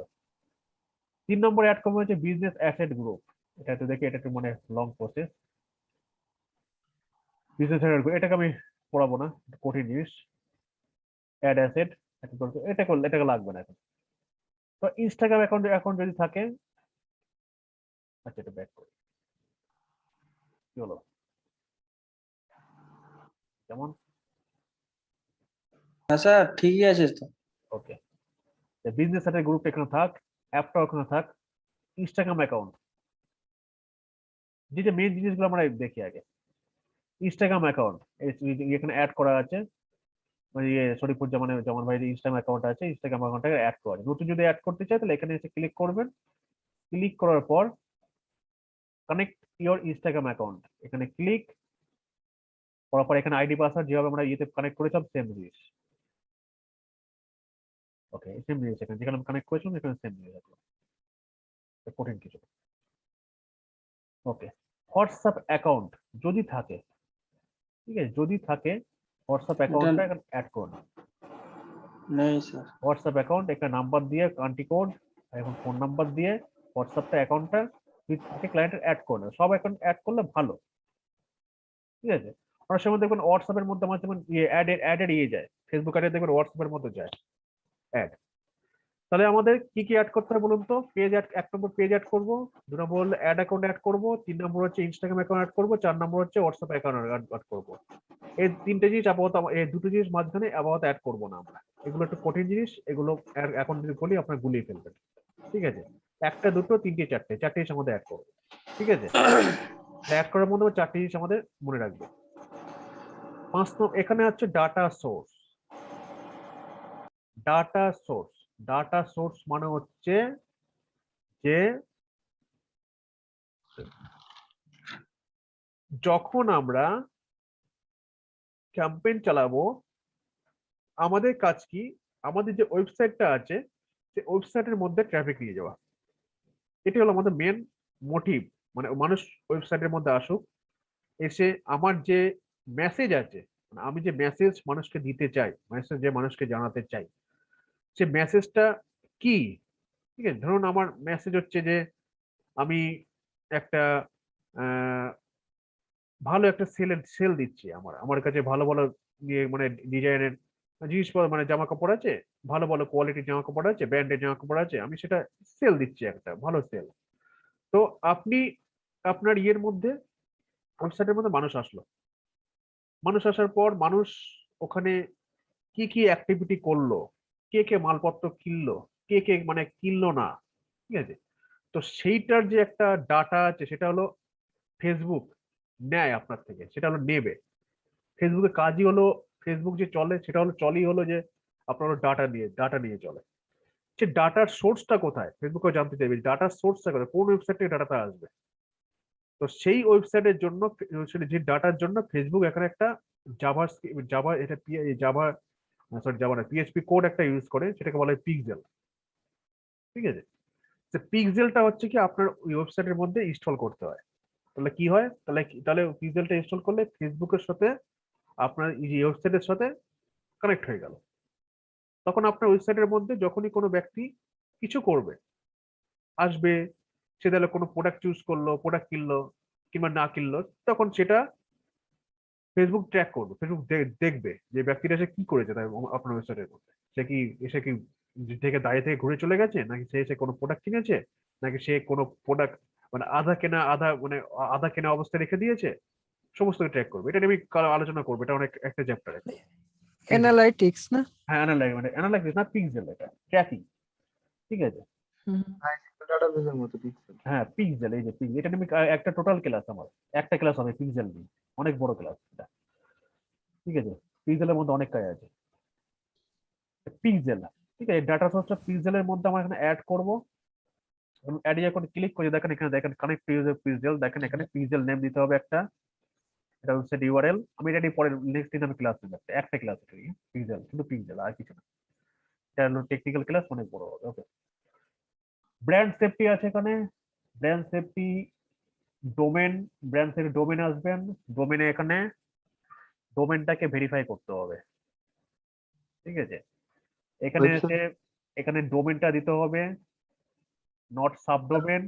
তিন নম্বর অ্যাড করবেন হচ্ছে বিজনেস অ্যাসেট গ্রুপ এটা একটু দেখি, এটা একটু মানে লং প্রসেস বিজনেস এটাকে আমি পড়াবো না কঠিন জিনিস। অ্যাড অ্যাসেট এটা করলে এটাকে লাগবে না এখন। তো ইনস্টাগ্রাম অ্যাকাউন্ট অ্যাকাউন্ট যদি থাকে আচ্ছা এটা ব্যাক করি। কি হলো? হ্যাঁ স্যার ঠিকই আছে তো। ওকে বিজনেস সেটের গ্রুপ এখানে থাক অ্যাপটা ওখানে থাক ইনস্টাগ্রাম অ্যাকাউন্ট যে যে মেন জিনিসগুলো আমরা দেখি আগে। ইনস্টাগ্রাম অ্যাকাউন্ট এখানে অ্যাড করা আছে ইয়ে শরীফুর জামানে জামান ভাই ইনস্টাগ্রাম অ্যাকাউন্ট আছে ইনস্টাগ্রাম অ্যাকাউন্টটাকে অ্যাড করা নতুন যদি অ্যাড করতে চাই তাহলে এখানে এসে ক্লিক করবেন। ক্লিক করার পর কানেক্ট ইওর ইনস্টাগ্রাম অ্যাকাউন্ট এখানে ক্লিক করার পর এখানে আইডি পাসওয়ার্ড যেভাবে আমরা ইয়েতে কানেক্ট করেছিলাম সেম জিনিস। ওকে সেম জিনিস এখানে। যেখানে কানেক্ট করেছিলাম এখানে সেম জিনিস কঠিন কিছু ওকে হোয়াটসঅ্যাপ অ্যাকাউন্ট যদি থাকে, ঠিক আছে, যদি থাকে হোয়াটসঅ্যাপ অ্যাকাউন্টটা অ্যাড করুন। নেই স্যার হোয়াটসঅ্যাপ অ্যাকাউন্ট একটা নাম্বার দিয়ে কান্ট্রি কোড এখন ফোন নাম্বার দিয়ে হোয়াটসঅ্যাপটা অ্যাকাউন্টটা ক্লায়েন্টের অ্যাড করে সব অ্যাকাউন্ট অ্যাড করলে ভালো। ঠিক আছে? অনেক সময় দেখবেন হোয়াটসঅ্যাপের মধ্যে আমার যেমন ইয়ে অ্যাড এর ইয়ে যায়। ফেসবুক অ্যাডে দেখবেন হোয়াটসঅ্যাপের মধ্যে যায়। অ্যাড তাহলে আমাদের কি কি অ্যাড করতে হবে বলুন তো? পেজ অ্যাড এক নম্বর পেজ অ্যাড করব দু নম্বর হলো অ্যাড অ্যাকাউন্ট অ্যাড করব তিন নম্বর হচ্ছে ইনস্টাগ্রাম অ্যাকাউন্ট অ্যাড করব চার নম্বর হচ্ছে হোয়াটসঅ্যাপ অ্যাকাউন্ট অ্যাড করব। এই তিনটে জিনিস আপাতত এই দুটো জিনিস মাঝখানে আপাতত অ্যাড করব না আমরা। এগুলো একটু কঠিন জিনিস এগুলো এখন যদি বলি আপনার গুলিয়ে ফেলবেন। ঠিক আছে? একটা দুটো তিনটে চারটে চারটে জিনিস আমাদের অ্যাড করব। ঠিক আছে? *coughs* অ্যাড করার মধ্যে চারটে জিনিস আমাদের মনে রাখব। পাঁচ নম্বর এখানে হচ্ছে data source data source data source মানে হচ্ছে যে যখন আমরা ক্যাম্পেইন চালাবো, আমাদের কাজ কি? আমাদের যে ওয়েবসাইটটা আছে সেই ওয়েবসাইটের মধ্যে ট্রাফিক নিয়ে যাওয়া। এটি হলো আমাদের মেন মোটিভ মানে মানুষ ওয়েবসাইটের মধ্যে আসুক, এসে আমার যে মেসেজ আছে মানে আমি যে মেসেজ মানুষকে দিতে চাই মেসেজ যে মানুষকে জানাতে চাই সে মেসেজটা কি? ঠিক আছে? ধরুন আমার মেসেজ হচ্ছে যে, আমি একটা ভালো একটা সেল সেল দিচ্ছি আমার। আমার কাছে ভালো ভালো ইয়ে মানে ডিজাইনের জিনিসপত্র মানে জামা কাপড় আছে, ভালো ভালো কোয়ালিটির জামা কাপড় আছে ব্র্যান্ডের জামা কাপড় আছে, আমি সেটা সেল দিচ্ছি একটা, ভালো সেল তো আপনি, আপনার ইয়ের মধ্যে ওয়েবসাইটের মধ্যে মানুষ আসলো। মানুষ আসার পর মানুষ ওখানে কি কি অ্যাক্টিভিটি করল? কে কে মালপত্র কিনলো? কে কে মানে কিনলো না? ঠিক আছে? তো সেইটার যে একটা ডাটা আছে, সেটা হলো ফেসবুক নেয় আপনার থেকে, সেটা হলো নেবে। ফেসবুকের কাজই হলো ফেসবুক যে চলে, সেটা হলো, চলই হলো যে আপনার ডাটা নিয়ে ডাটা নিয়ে চলে। সে ডাটার সোর্সটা কোথায়? ফেসবুকে জানতে চাইবে ডাটার সোর্সটা কোথায়? কোন ওয়েবসাইট থেকে ডাটাটা আসবে? তো সেই ওয়েবসাইটের জন্য যে ডাটার জন্য ফেসবুক এখানে একটা জাভা জাভা এটা জাভা সরি জাভা না পিএইচপি কোড একটা ইউজ করে, সেটাকে বলা হয় পিক্সেল ঠিক আছে? তো পিক্সেলটা হচ্ছে কি, আপনার ওয়েবসাইটের মধ্যে ইনস্টল করতে হয়। তাহলে কি হয়? তাহলে তাহলে পিক্সেলটা ইনস্টল করলে ফেসবুকের সাথে আপনার ওয়েবসাইটের সাথে কানেক্ট হয়ে গেল। তখন আপনার ওয়েবসাইটের মধ্যে যখনই কোনো ব্যক্তি কিছু করবে, আসবে, সে তাহলে কোনো প্রোডাক্ট চুজ করল প্রোডাক্ট কিনলো কিংবা না কিনলো, তখন সেটা ফেসবুক ট্র্যাক করবে ফেসবুক দেখবে যে ব্যক্তিটা সে কি করেছে তাই আপনার ওয়েবসাইটের মধ্যে সে কি এসে কি থেকে দাঁড়িয়ে থেকে ঘুরে চলে গেছে? নাকি সে এসে কোনো প্রোডাক্ট কিনেছে? নাকি সে কোনো প্রোডাক্ট মানে আধা কেনা আধা মানে আধা কেনা অবস্থায় রেখে দিয়েছে? সমস্ত ট্র্যাক করবে। এটা নিয়ে আমি কাল আলোচনা করব এটা অনেক একটা চ্যাপ্টার অ্যানালাইটিক্স না? হ্যাঁ মানে অ্যানালাইসিস না পিক্সেল এটা ট্র্যাকিং ঠিক আছে? পিক্সেল হ্যাঁ পিক্সেল এই যে পিক্সেল এটা আমি একটা টোটাল ক্লাস আমার। একটা ক্লাস হবে পিক্সেল নিয়ে অনেক বড় ক্লাস এটা। ঠিক আছে? পিক্সেলের মধ্যে অনেক কাজ আছে। পিক্সেল ঠিক আছে? ডাটা সোর্সটা পিক্সেলের মধ্যে আমরা এখানে অ্যাড করব। অ্যাড যখন ক্লিক করে দেখেন, এখানে দেখেন কানেক্ট ইউজার পিক্সেল দেখেন এখানে পিক্সেল নেম দিতে হবে একটা। এটা হচ্ছে ইউআরএল আমি এটা পরে নেক্সট দিন আমি ক্লাস নেব একটা ক্লাস এটা পিক্সেল শুধু পিক্সেল আর কিছু না। এটা হলো টেকনিক্যাল ক্লাস অনেক বড় হবে ওকে ব্র্যান্ড সেফটি আছে এখানে। ব্র্যান্ড সেফটি ডোমেন ব্র্যান্ড থেকে ডোমেন আসবেন ডোমেনে এখানে ডোমেনটাকে ভেরিফাই করতে হবে। ঠিক আছে? এখানে এসে এখানে ডোমেনটা দিতে হবে। নট সাব ডোমেন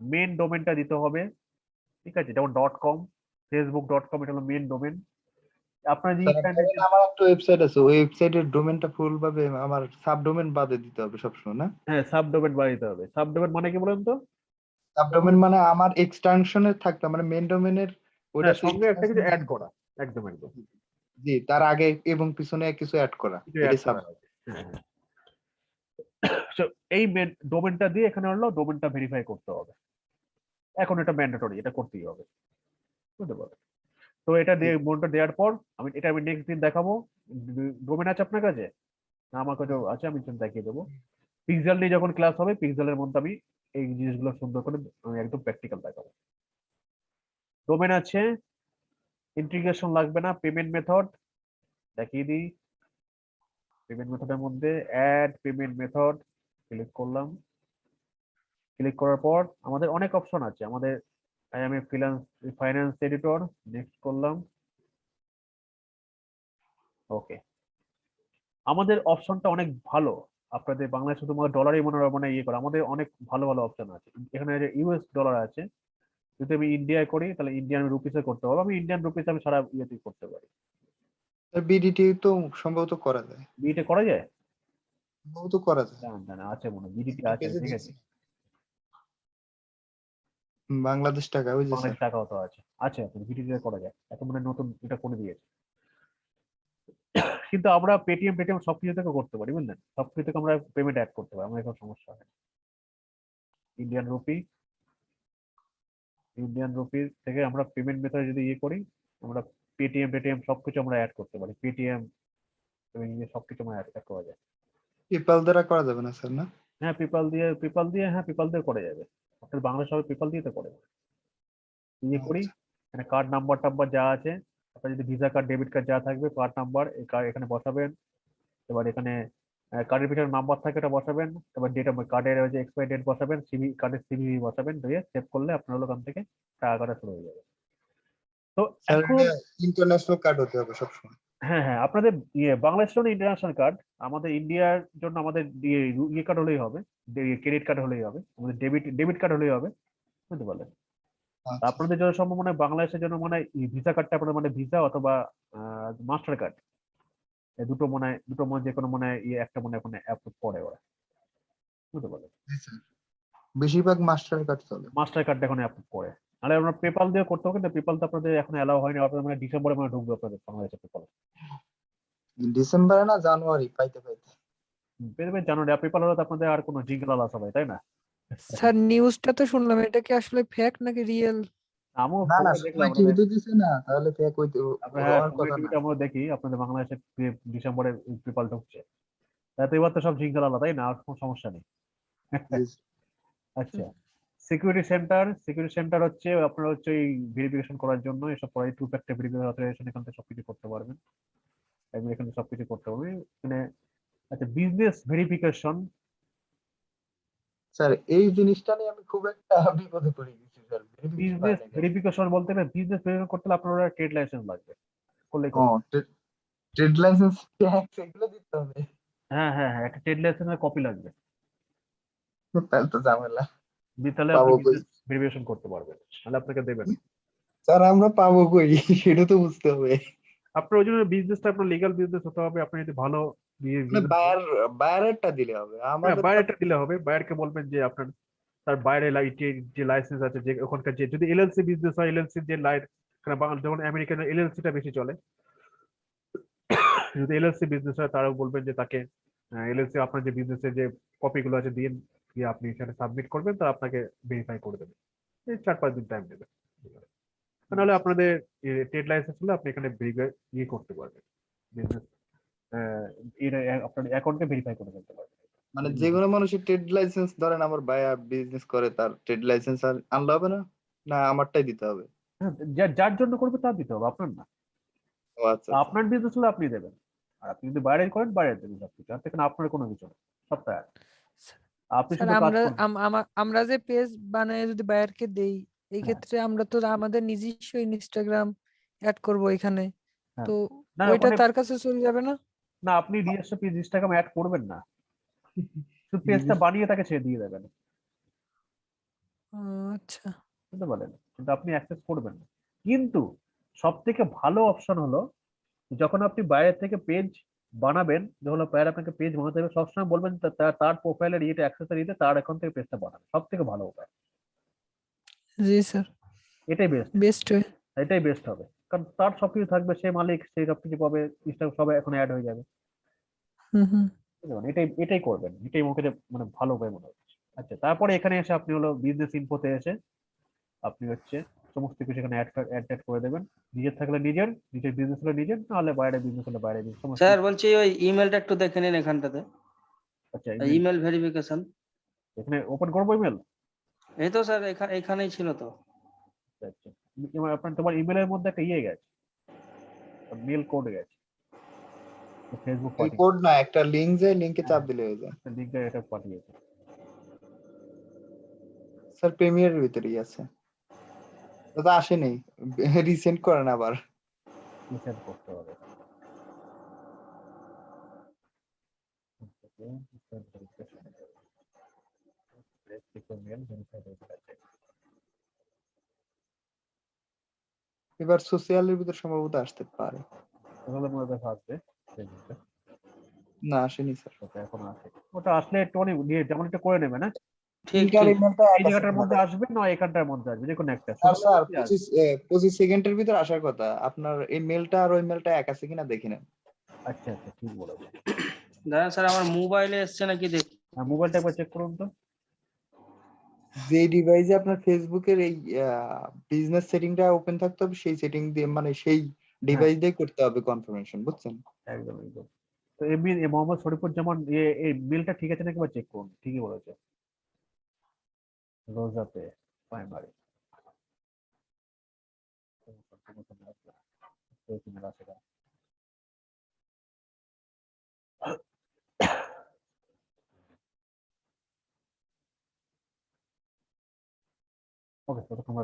মেন ডোমেনটা দিতে হবে। ঠিক আছে? যেমন dot com Facebook dot com এটা হলো মেন ডোমেন আপনার যে আমার একটা ওয়েবসাইট আছে ওই ওয়েবসাইটের ডোমেনটা ফুল ভাবে আমার সাব ডোমেন বাদে দিতে হবে সবসময় না? হ্যাঁ সাব বাদে দিতে হবে। সাব ডোমেন মানে কি বলেন তো? সাব ডোমেন মানে আমার এক্সটেনশনে থাকতে মানে মেন ডোমেনের ওটা সঙ্গে একটা কিছু অ্যাড করা একদম একদম। জি তার আগে এবং পিছনে কিছু অ্যাড করা। হ্যাঁ, হ্যাঁ। এই ডোমেনটা দিয়ে এখানে হলো ডোমেনটা ভেরিফাই করতে হবে। এখন এটা ম্যান্ডেটরি এটা করতেই হবে। বুঝতে পারো তো এটা দিয়ে মোডটা দেওয়ার পর আমি এটা আমি নেক্সট দিন দেখাবো। ডোমেন আছে আপনার কাছে? না, আমার কাছে আছে আমি দেখিয়ে দেবো। পিক্সেল নিয়ে যখন ক্লাস হবে পিক্সেলের মধ্যে আমি এই জিনিসগুলো সুন্দর করে আমি একদম প্র্যাকটিক্যাল দেখাবো। ডোমেন আছে। ইন্টিগ্রেশন লাগবে না পেমেন্ট মেথড দেখিয়ে দিই। পেমেন্ট মেথডের মধ্যে অ্যাড পেমেন্ট মেথড ক্লিক করলাম। ক্লিক করার পর আমাদের অনেক অপশন আছে। আমাদের I M A finance editor next করলাম। ওকে আমাদের অপশনটা অনেক ভালো। আপনাদের বাংলায় শুধুমাত্র ডলারই মনে হয় মানে ইয়ে করে। আমাদের অনেক ভালো ভালো অপশন আছে। এখানে ইউএস ডলার আছে যদি আমি ইন্ডিয়ায় করি তাহলে ইন্ডিয়ান রুপিসে করতে হবে আমি ইন্ডিয়ান রুপিস আমি সারা ইয়েতে করতে পারি। বিডিটি তো সম্ভবত করা যায়। বিটা করা যায়? সম্ভবত করা যায়। দাঁড়ান, দাঁড়ান, আছে মনে হয়। বিডিটি আছে ঠিক আছে। বাংলাদেশ টাকা ওই যে অনেক টাকাও তো আছে। আছে বিডিটি করা যায়। এখন মানে নতুন এটা করে দিয়েছে। কিন্তু আমরা পেটিএম পেটিএম সব কিছু থেকে করতে পারি বুঝলেন? সব কিছু থেকে আমরা পেমেন্ট অ্যাড করতে পারি আমার কোনো সমস্যা হয়। ইন্ডিয়ান রুপি ইন্ডিয়ান রুপি থেকে আমরা পেমেন্ট মেথড যদি ইয়ে করি আমরা পেটিএম পেটিএম সবকিছু আমরা অ্যাড করতে পারি। পেটিএম সবকিছু আমরা অ্যাড করা যায়। পেপাল দ্বারা করা যাবে না স্যার না? হ্যাঁ পেপাল দিয়ে পেপাল দিয়ে হ্যাঁ পেপাল দিয়ে করা যাবে। আপনার বাংলা সবাই পেপাল দিয়ে তো করে। ইয়ে করি এখানে কার্ড নাম্বার টাম্বার যা আছে আপনার যদি ভিসা কার্ড ডেবিট কার্ড যা থাকবে কার্ড নাম্বার এখানে বসাবেন। এবার এখানে কার্ডের পিছনে নাম্বার থাকে এটা বসাবেন। এবার ডেট কার্ডের যে এক্সপায়ার ডেট বসাবেন সিবি কার্ডের সিবি বসাবেন দিয়ে সেভ করলে আপনার ওখান থেকে টাকা কাটা শুরু হয়ে যাবে। তো ইন্টারন্যাশনাল কার্ড হতে হবে সবসময়। হ্যাঁ হ্যাঁ আপনাদের ইয়ে বাংলাদেশের জন্য ইন্টারন্যাশনাল কার্ড আমাদের ইন্ডিয়ার জন্য আমাদের ইয়ে ইয়ে কার্ড হলেই হবে। ক্রেডিট কার্ড হলেই হবে। আমাদের ডেবিট ডেবিট কার্ড হলেই হবে। বুঝতে পারলেন? আচ্ছা। আপনাদের জন্য সম্ভব মনে হয় বাংলাদেশের জন্য মনে হয় ভিসা কার্ডটা আপনাদের মানে ভিসা অথবা মাস্টার কার্ড দুটো মনে হয় দুটো মনে যে কোনো মনে হয় ইয়ে একটা মনে ওখানে অ্যাপ্রুভ করে ওরা। বুঝতে পারলেন? বেশিরভাগ মাস্টার কার্ড চলে। মাস্টার কার্ড এখন অ্যাপ্রুভ করে। নাহলে আমরা পেপাল দিয়ে করতে হবে কিন্তু পেপাল তো আপনাদের এখন অ্যালাউ হয়নি আপনাদের মানে ডিসেম্বরে মানে ঢুকবে আপনাদের বাংলাদেশে পেপাল ডিসেম্বরে না জানুয়ারি পাইতে পাইতে। পেয়ে যাবেন জানুয়ারি পেপাল হলে তো আপনাদের আর কোনো জিঙ্গল আলাস হবে তাই না? স্যার নিউজটা তো শুনলাম এটা কি আসলে ফেক নাকি রিয়েল আমিও না না টিভিতে দিছে না তাহলে ফেক হইতে আপনার হ্যাঁ আমরা দেখি আপনাদের বাংলাদেশে ডিসেম্বরে পেপাল ঢুকছে। তাতে এবার তো সব জিঙ্গল আলাদা তাই না? আর কোনো সমস্যা নেই। আচ্ছা। সিকিউরিটি সেন্টার সিকিউরিটি সেন্টার হচ্ছে আপনার হচ্ছে এই ভেরিফিকেশন করার জন্য এসব করাই টু ফ্যাক্টর ভেরিফিকেশন অথরাইজেশন এখান থেকে সবকিছু করতে পারবেন। এবং এখানে সবকিছু করতে পারবেন মানে আচ্ছা বিজনেস ভেরিফিকেশন স্যার এই জিনিসটা নিয়ে আমি খুব একটা বিপদে পড়ে গেছি স্যার বিজনেস ভেরিফিকেশন বলতে গেলে বিজনেস ভেরিফিকেশন করতে হলে আপনার ট্রেড লাইসেন্স লাগবে। করলে ট্রেড লাইসেন্স ট্যাক্স এগুলো দিতে হবে। হ্যাঁ হ্যাঁ হ্যাঁ একটা ট্রেড লাইসেন্সের কপি লাগবে। তাহলে তো ঝামেলা। আপনি ভেরিফিকেশন করতে পারবেন তাহলে আপনাকে দেবেন। স্যার আমরা পাবো কই? সেটা তো বুঝতে হবে। আপনার ওই জন্য বিজনেসটা আপনার লিগাল বিজনেস হতে হবে আপনি যদি ভালো মানে বায়ার বায়ারেরটা দিলে হবে। আমাদের তো- বাইরেটা দিলে হবে। বাইরকে বলবেন যে আপনার তার বাইরে লাইটে যে লাইসেন্স আছে যে ওখানকার যে যদি এলএলসি বিজনেস হয় এলএলসি যে লাইট বাংলা যেমন আমেরিকান এলএলসিটা বেশি চলে। যদি এলএলসি বিজনেস হয় তারাও বলবেন যে তাকে এলএলসি আপনার যে বিজনেসের যে কপিগুলো আছে দিন দিয়ে আপনি এখানে সাবমিট করবেন তারা আপনাকে ভেরিফাই করে দেবে। এই চার পাঁচ দিন টাইম দেবে নাহলে আপনাদের ট্রেড লাইসেন্স হলে আপনি এখানে ইয়ে করতে পারবেন। বিজনেস আপনার অ্যাকাউন্টকে ভেরিফাই করে ফেলতে পারবেন। মানে যে কোনো মানুষের ট্রেড লাইসেন্স ধরেন আমার ভাইয়া বিজনেস করে তার ট্রেড লাইসেন্স আর আনলে হবে না? না আমারটাই দিতে হবে? হ্যাঁ, যার জন্য করবে তার দিতে হবে আপনার না। আচ্ছা আপনার বিজনেস হলে আপনি দেবেন। আর আপনি যদি বাইরে করেন বাইরে দেবেন সবকিছু আর থেকে আপনার কোনো কিছু না এক। আপনি শুধু কাজ আমরা আম- আমরা যে পেজ বানায় যদি বায়ারকে দেই এই হ্যাঁ। ক্ষেত্রে আমরা তো আমাদের নিজস্ব ইনস্টাগ্রাম অ্যাড করব এখানে। হ্যাঁ। তো না ওইটা ওখানে তার কাছে চলে যাবে না? না আপনি নিজস্ব পেজ ইনস্টাগ্রাম অ্যাড করবেন না। শুধু পেজটা বানিয়ে তাকে ছেড়ে দিয়ে দেবেন। আহ, আচ্ছা। বুঝতে পারলেন? কিন্তু আপনি অ্যাক্সেস করবেন না। কিন্তু সব থেকে ভালো অপশন হলো যখন আপনি বাইরে থেকে পেজ বানাবেন যখন বাইরে আপনাকে পেজ বানাতে হবে সবসময় বলবেন তার প্রোফাইলের ইয়েটা অ্যাক্সেসের ইয়েতে তার এখন থেকে পেজটা বানাবে সব থেকে ভালো উপায়। জি স্যার। এটাই বেস্ট বেস্ট এটাই বেস্ট হবে কারণ তার সবকিছু থাকবে সে মালিক সেই সবকিছু পাবে ইনস্টাগ্রাম সবাই এখন অ্যাড হয়ে যাবে। হুম? এটাই এটাই করবেন এটাই মুখে মানে ভালো উপায় মনে হচ্ছে। আচ্ছা তারপরে এখানে এসে আপনি হলো বিজনেস ইনফোতে এসে আপনি হচ্ছে সমস্ত কিছু এখানে অ্যাড অ্যাড অ্যাড করে দেবেন। নিজের থাকলে নিজের নিজের বিজনেস হলে নিজের নাহলে বাইরে বিজনেস হলে বাইরে সমস্ত স্যার বলছি ওই ইমেলটা একটু দেখে নিন এখানটাতে। আচ্ছা ইমেল ভেরিফিকেশন এখানে ওপেন করব ইমেল এই তো স্যার এখানে এখানেই ছিল তো। আচ্ছা এবার আপনার তোমার ইমেলের মধ্যে একটা ইয়ে গেছে। মেল কোড গেছে। ফেসবুক এই কোড না একটা লিংক যায় লিংকে চাপ দিলে হয়ে যায়। লিঙ্কটা এটা পাঠিয়েছে। স্যার প্রিমিয়ারের ভিতরেই আছে। দাদা আসেনি। রিসেন্ট করেন আবার। রিসেন্ড করতে হবে। এবার সোশ্যালের ভিতর সম্ভবত আসতে পারে। তাহলে মনে হয় আসবে না আসেনি স্যার ওটা এখন আসে। ওটা আসলে একটু নিয়ে যেমন এটা করে নেবে না? ঠিক লিঙ্কার ঠিক। ইমেলটা এই জায়গাটার মধ্যে আসবে না এখানটার মধ্যে আসবে যে কোনো একটা। স্যার সেকেন্ডের ভিতর আসার কথা। আপনার এই মেলটা আর ওই মেলটা এক আছে কিনা দেখে নেন। আচ্ছা আচ্ছা ঠিক বলেছে দাদা স্যার আমার মোবাইলে এসছে নাকি দেখ হ্যাঁ মোবাইলটা একবার চেক করুন তো। যে ডিভাইসে আপনার ফেসবুকের এই বিজনেস সেটিংটা ওপেন থাকতে হবে সেই সেটিং দিয়ে মানে সেই ডিভাইস দিয়ে করতে হবে কনফার্মেশন বুঝছেন? একদম একদম। তো এমনি মোহাম্মদ শরীফুর যেমন এই বিলটা ঠিক আছে নাকি একবার চেক করুন? ঠিকই বলেছে। রোজাতে প্রাইমারি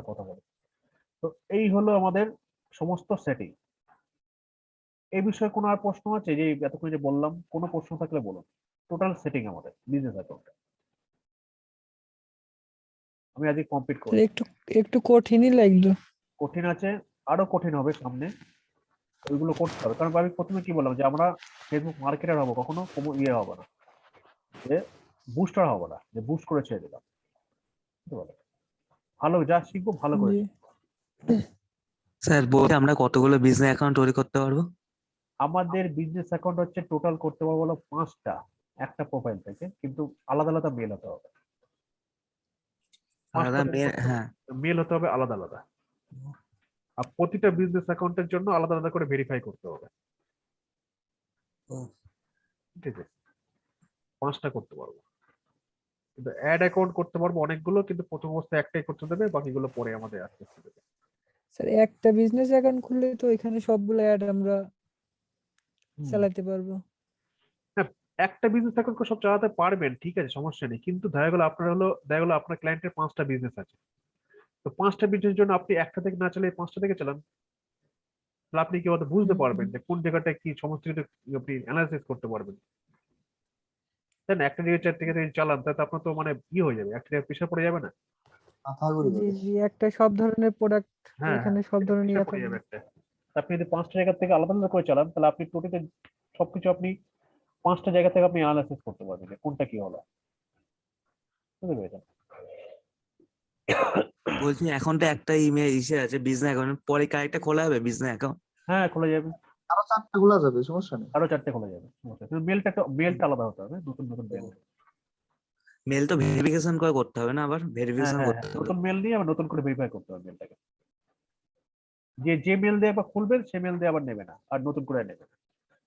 কথা বলো। তো এই হলো আমাদের সমস্ত সেটিং এই বিষয়ে কোনো আর প্রশ্ন আছে? যে এতক্ষণ যে বললাম, কোনো প্রশ্ন থাকলে বলুন। টোটাল সেটিং আমাদের বিজনেস অ্যাকাউন্টে আমি আজকে কমপ্লিট করি। একটু একটু কঠিনই লাগল। কঠিন আছে আরও কঠিন হবে সামনে। ওইগুলো করতে হবে। কারণ আমি প্রথমে কি বললাম যে আমরা ফেসবুক মার্কেটার হব কখনো কোনো ইয়ে হবে না। যে বুস্টার হবে না যে বুস্ট করে ছেড়ে দিলাম। বুঝতে পারলে? ভালো যা শিখব ভালো করে স্যার বলতে আমরা কতগুলো বিজনেস অ্যাকাউন্ট তৈরি করতে পারব? আমাদের বিজনেস অ্যাকাউন্ট হচ্ছে টোটাল করতে পারব হলো পাঁচটা একটা প্রোফাইল থেকে। কিন্তু আলাদা আলাদা মেল হতে হবে। আলাদা থেকে হ্যাঁ। মেল হতে হবে আলাদা আলাদা। আর প্রতিটা বিজনেস অ্যাকাউন্টের জন্য আলাদা আলাদা করে ভেরিফাই করতে হবে। ঠিক আছে। পাঁচটা করতে পারব। কিন্তু অ্যাড অ্যাকাউন্ট করতে পারব অনেকগুলো কিন্তু প্রথম অবস্থায় একটাই করতে দেবে বাকিগুলো পরে আমাদের আস্তে আস্তে দেবে। স্যার একটা বিজনেস অ্যাকাউন্ট খুললে তো এখানে সবগুলো অ্যাড আমরা চালাতে পারব। একটা বিজনেস এখন সব চালাতে পারবেন ঠিক আছে সমস্যা নেই। কিন্তু দেখা গেলো আপনার হলো দেখা গেলো আপনার ক্লায়েন্টের পাঁচটা বিজনেস আছে। তো পাঁচটা বিজনেস জন্য আপনি একটা থেকে না চালিয়ে পাঁচটা থেকে চালান তাহলে আপনি কি বুঝতে পারবেন যে কোন জায়গাটা কি সমস্ত কিছু আপনি অ্যানালাইসিস করতে পারবেন। তাই না? একটা দিকে চার থেকে যদি চালান তাহলে তো আপনার তো মানে ই হয়ে যাবে একটা জায়গায় পিছিয়ে পড়ে যাবে না। একটা সব ধরনের প্রোডাক্ট হ্যাঁ এখানে সব ধরনের ইয়ে আপনি যদি পাঁচটা জায়গা থেকে আলাদা আলাদা করে চালান তাহলে আপনি টোটাল সবকিছু আপনি পাঁচটা জায়গা থেকে আপনি অ্যানালাইসিস করতে পারবেন যে কোনটা কি হলো। বুঝতে পেরেছেন? বলছি এখন তো একটা ইমেল ইসে আছে বিজনেস অ্যাকাউন্ট পরে কি আরেকটা খোলা হবে বিজনেস অ্যাকাউন্ট হ্যাঁ খোলা যাবে। আরও চারটা খোলা যাবে সমস্যা নেই। আরও চারটে খোলা যাবে সমস্যা নেই। মেলটা মেলটা আলাদা হতে হবে নতুন নতুন মেল মেল তো ভেরিফিকেশন করে করতে হবে না আবার? ভেরিফিকেশন হ্যাঁ করতে হ্যাঁ, হবে। নতুন মেল নিয়ে আবার নতুন করে ভেরিফাই করতে হবে মেলটাকে যে যে মেল দিয়ে আবার খুলবেন সে মেল দিয়ে আবার নেবে না আর নতুন করে নেবে না।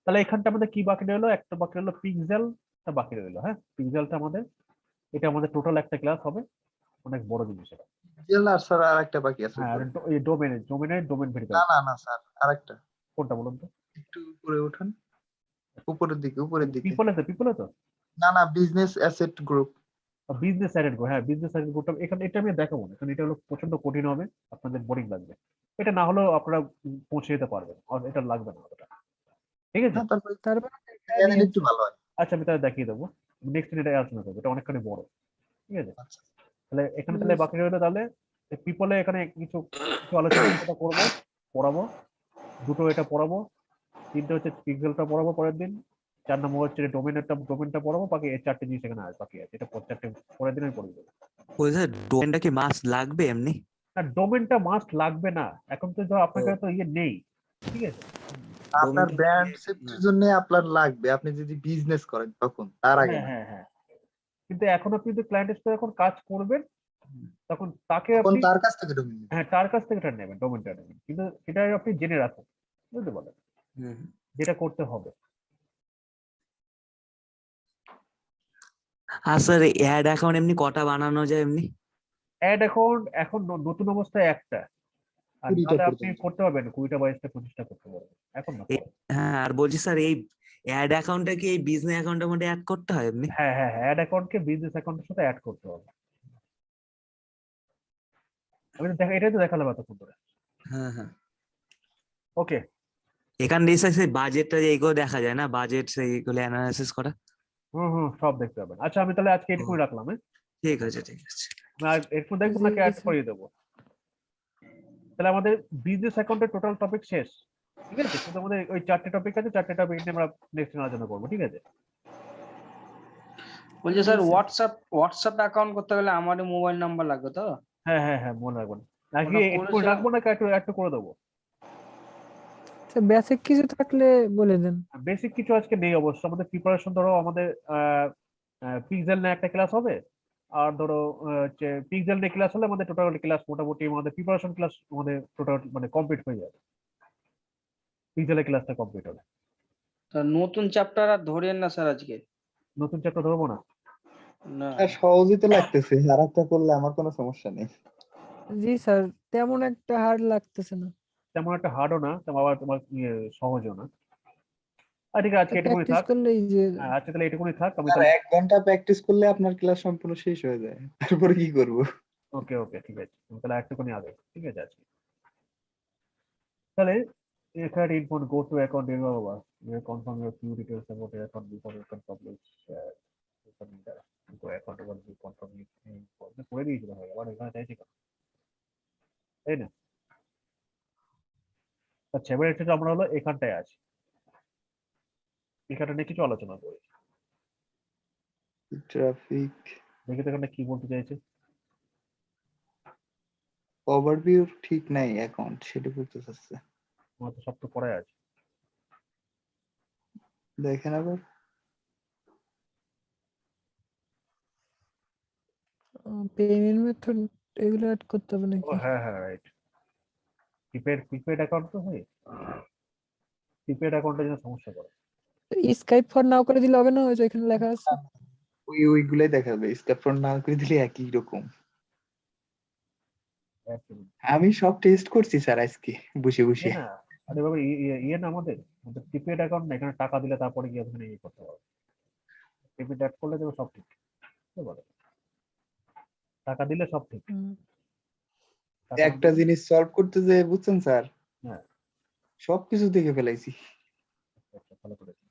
তাহলে এখানটা আমাদের কি বাকি রইল একটা বাকি রইল পিক্সেলটা বাকি রইল হ্যাঁ? পিক্সেলটা আমাদের এটা আমাদের টোটাল একটা ক্লাস হবে অনেক বড় জিনিস এটা। স্যার আর একটা বাকি আছে হ্যাঁ এই ডোমেনের ডোমেন না না না স্যার আরেকটা। কোনটা বলুন তো? একটু উপরে উঠান। উপরের দিকে উপরের দিকে। পিপলে তো পিপলে তো? না না business asset group business sided go হ্যাঁ বিজনেস সাইডেড গোটা এখানে এটা আমি দেখাবো না কারণ এটা হলো প্রচণ্ড কঠিন হবে আপনাদের বোরিং লাগবে। এটা না হলেও আপনারা পৌঁছে যেতে পারবেন আর এটা লাগবে না অতটা। ঠিক আছে? না, তারপর একটু ভালো হয়। আচ্ছা আমি তাহলে দেখিয়ে দেবো। নেক্সট দিন এটা আলোচনা করব। এটা অনেকখানি বড়। ঠিক আছে? আচ্ছা। তাহলে এখানে তাহলে বাকি রইল তাহলে পিপলে এখানে কিছু কিছু আলোচনা করব পড়াবো। দুটো এটা পড়াবো। তিনটে হচ্ছে পিক্সেলটা পড়াবো পরের দিন। চার নম্বর হচ্ছে ডোমেনটা ডোমেনটা পড়াবো। বাকি এই চারটে জিনিস এখানে আছে বাকি আছে। এটা পর- চারটে পরের দিন আমি পড়ে দেবো। ওই স্যার ডোমেনটা কি মাস লাগবে এমনি? না ডোমেনটা মাস্ট লাগবে না। এখন তো ধর আপনার কাছে তো ইয়ে নেই। ঠিক আছে? আপনার ব্র্যান্ড সেফটির জন্য আপনার লাগবে। আপনি যদি বিজনেস করেন তখন তার আগে হ্যাঁ হ্যাঁ হ্যাঁ। কিন্তু এখন আপনি যদি ক্লায়েন্টের সাথে এখন কাজ করবেন তখন তাকে আপনি তার কাছ থেকে ডোমেন হ্যাঁ তার কাছ থেকে এটা নেবেন ডোমেনটা নেবেন। কিন্তু সেটা আপনি জেনে রাখুন বুঝতে পারলেন? যেটা করতে হবে। আর স্যার অ্যাড অ্যাকাউন্ট এমনি কটা বানানো যায় এমনি? অ্যাড অ্যাকাউন্ট এখন নতুন অবস্থায় একটা। আপনি পর্যন্ত। করতে পারবেন কুড়িটা বাইশটা পঁচিশটা করতে পারবেন। এখন না? হ্যাঁ আর বলছি স্যার এই অ্যাড অ্যাকাউন্টটা কি এই বিজনেস অ্যাকাউন্টের মধ্যে অ্যাড করতে হয় হ্যাঁ অ্যাড অ্যাকাউন্টকে বিজনেস অ্যাকাউন্টের সাথে অ্যাড করতে হবে। আমি তো দেখা এটাই তো দেখালাম এতক্ষণ ধরে। হ্যাঁ হ্যাঁ। ওকে এখান দিয়ে স্যার সেই বাজেটটা এইগুলো দেখা যায় না? বাজেট সেইগুলো অ্যানালাইসিস করা হুম হুম সব দেখতে পাবেন। আচ্ছা আমি তাহলে আজকে এটুকুই রাখলাম হ্যাঁ? ঠিক আছে ঠিক আছে। আর এরপর দেখব নাকি অ্যাড করিয়ে দেবো। তাহলে আমাদের বিজনেস অ্যাকাউন্টের টোটাল টপিক শেষ। ঠিক আছে? শুধু আমাদের ওই চারটে টপিক আছে চারটে টপিক নিয়ে আমরা নেক্সট আলোচনা করব ঠিক আছে? বলছি স্যার হোয়াটসঅ্যাপ হোয়াটসঅ্যাপ অ্যাকাউন্ট করতে গেলে আমারই মোবাইল নাম্বার লাগবে তো? হ্যাঁ হ্যাঁ হ্যাঁ মনে রাখবেন। নাকি একটু রাখব নাকি একটু একটু করে দেবো? বেসিক কিছু থাকলে বলে দেন। বেসিক কিছু আজকে নেই অবশ্য। আমাদের প্রিপারেশন ধরো আমাদের পিক্সেল নিয়ে একটা ক্লাস হবে। আর ধরো পিক্সেল নিয়ে ক্লাস হলে আমাদের টোটাল ক্লাস মোটামুটি আমাদের প্রিপারেশন ক্লাস আমাদের টোটাল মানে কমপ্লিট হয়ে যাবে। পিক্সেলের ক্লাসটা কমপ্লিট হবে। তা নতুন চ্যাপ্টার আর ধরেন না স্যার আজকে? নতুন চ্যাপ্টার ধরবো না? না। আর সহজই তো লাগতেছে আর একটা করলে আমার কোনো সমস্যা নেই। জি স্যার তেমন একটা হার্ড লাগতেছে না। তেমন একটা হার্ডও না তেমন আবার তোমার ইয়ে সহজও না। ঠিক আছে আজকে থাক। হ্যাঁ, তাহলে এটুকুনি থাক আমি তাহলে এক ঘণ্টা প্র্যাকটিস করলে আপনার ক্লাস সম্পূর্ণ শেষ হয়ে যায়। তারপরে কি করব? ওকে ওকে ঠিক আছে। আমি তাহলে একটুখানি আগে ঠিক আছে আজকে তাহলে এখানে ইনফোন গো টু অ্যাকাউন্ট বাবা confirm you you করে দিয়েছিল ভাই আবার এখানে চাইছি তাই না? আচ্ছা এবার একটু আমরা হলো এখানটায় আছি। এখানে নিয়ে কিছু আলোচনা করি। ট্রাফিক দেখি এখানে কি বলতে চাইছে? ওভারভিউ ঠিক নাই অ্যাকাউন্ট সেটা করতে চাচ্ছে। আমার তো সব তো পড়ায় আছে। দেখেন আবার। পেমেন্ট মেথড এগুলো অ্যাড করতে হবে নাকি? হ্যাঁ হ্যাঁ রাইট প্রিপেড প্রিপেড অ্যাকাউন্ট তো হয় প্রিপেড অ্যাকাউন্টের জন্য সমস্যা করে। স্কাইপ ফর নাও করে দিলে হবে না? ওই যে এখানে লেখা আছে। ওই ওইগুলাই দেখাবে। স্ক্যাপটন না করে দিলে একই রকম। আমি সব টেস্ট করছি স্যার আজকে বসে বসে। আরে বাবা ইয়ে না আমাদের? আমাদের প্রিপেড অ্যাকাউন্ট না এখানে টাকা দিলে তারপরে গিয়ে ওখানে ইয়ে করতে হবে। প্রিপেড অ্যাড করলে দেবে সব ঠিক। পারলে? টাকা দিলে সব ঠিক। একটা জিনিস সলভ করতে যে বুঝছেন স্যার? হ্যাঁ। সবকিছু দেখে ফেলাইছি। আচ্ছা, ভালো করেছি।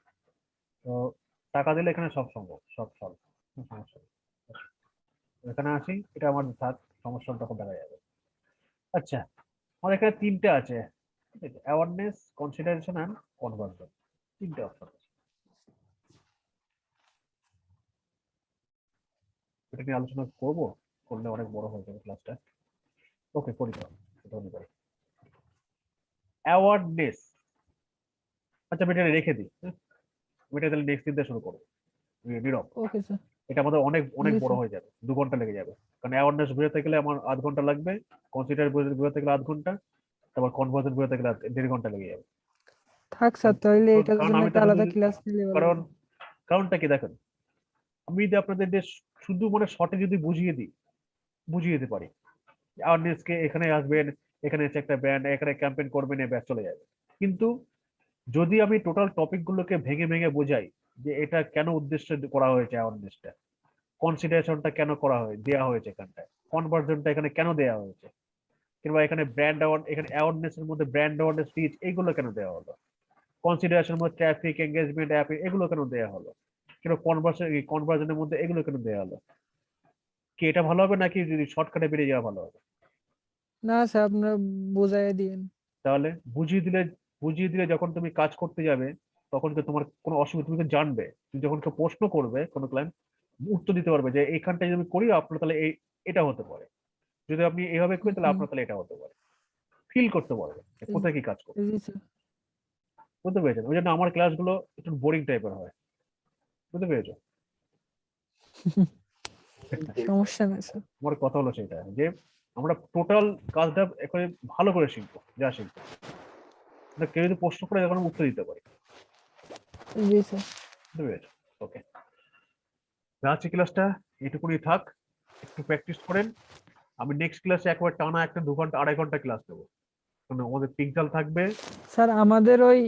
তো টাকা দিলে এখানে সব সম্ভব, সব সলভ সমস্যা এখানে আসি, এটা আমার থাক সমস্যা তখন দেখা যাবে। আচ্ছা আমার এখানে তিনটে আছে। অ্যাওয়ারনেস কনসিডারেশন অ্যান্ড কনভার্সন তিনটে অপশন এটা নিয়ে আলোচনা করব, করলে অনেক বড় হয়ে যাবে ক্লাসটা ওকে করি হতে অ্যাওয়ারনেস আচ্ছা এটা রেখে দিই আমি এটা তাহলে নেক্সট দিন শুরু করব নি- নীরব ওকে স্যার এটা আমাদের অনেক অনেক বড় হয়ে যাবে। দু ঘণ্টা লেগে যাবে। কারণ অ্যাওয়ারনেস বোঝাতে গেলে আমার আধ ঘণ্টা লাগবে। কনসিডার বোঝাতে গেলে আধ ঘণ্টা। তারপর কনভার্সন বোঝাতে গেলে দেড় ঘণ্টা লেগে যাবে। থাক স্যার তাহলে একটা আলাদা ক্লাস নিলে কারণ। কারণটা কি দেখেন? আমি যদি আপনাদের শুধু মানে শর্টে যদি বুঝিয়ে দিই বুঝিয়ে দিতে পারি। অ্যাওয়ারনেসকে এখানে আসবেন এখানে এসে একটা ব্যান্ড এখানে ক্যাম্পেইন করবেন এ ব্যাস চলে যাবে। কিন্তু যদি আমি টোটাল টপিক গুলোকে ভেঙে ভেঙে বোঝাই যে এটা কেন উদ্দেশ্যে করা হয়েছে অ্যাওয়ারনেসটা কনসিডারেশনটা কেন করা হয় দেওয়া হয়েছে এখানটায় কনভার্জনটা এখানে কেন দেওয়া হয়েছে কিংবা এখানে ব্র্যান্ড অ্যাওয়ার্ড এখানে অ্যাওয়ারনেস এর মধ্যে ব্র্যান্ড অ্যাওয়ারনেস রিচ এইগুলো কেন দেওয়া হলো কনসিডারেশন মধ্যে ট্রাফিক এঙ্গেজমেন্ট অ্যাপ এগুলো কেন দেওয়া হলো কিংবা কনভার্সন কনভার্জনের মধ্যে এগুলো কেন দেওয়া হলো কি এটা ভালো হবে নাকি যদি শর্টকাটে বেরিয়ে যাওয়া ভালো হবে? না স্যার আপনারা বোঝাই দিয়েন। তাহলে বুঝিয়ে দিলে বুঝিয়ে দিলে যখন তুমি কাজ করতে যাবে তখন তো তোমার কোনো অসুবিধা তুমি তো জানবে। তুমি যখন কেউ প্রশ্ন করবে কোনো ক্লায়েন্ট উত্তর দিতে পারবে যে এইখানটা যদি আমি করি আপনার তাহলে এই এটা হতে পারে। যদি আপনি এইভাবে করেন তাহলে আপনার তাহলে এটা হতে পারে। ফিল করতে পারবে কোথায় কি কাজ করবে বুঝতে পেরেছেন? ওই জন্য আমার ক্লাসগুলো একটু বোরিং টাইপের হয়। বুঝতে পেরেছ? *laughs* সমস্যা নেই স্যার আমার কথা হলো সেটা যে আমরা টোটাল কাজটা একেবারে ভালো করে শিখব যা শিখব। কেউ যদি প্রশ্ন করে এখন উত্তর দিতে পারি। জি স্যার। ওকে আজকে ক্লাসটা এটুকুনি থাক একটু প্র্যাকটিস করেন। আমি নেক্সট ক্লাসে একবার টানা একটা দু ঘণ্টা আড়াই ঘণ্টা ক্লাস দেবো। মানে আমাদের পিকজাল থাকবে। স্যার আমাদের ওই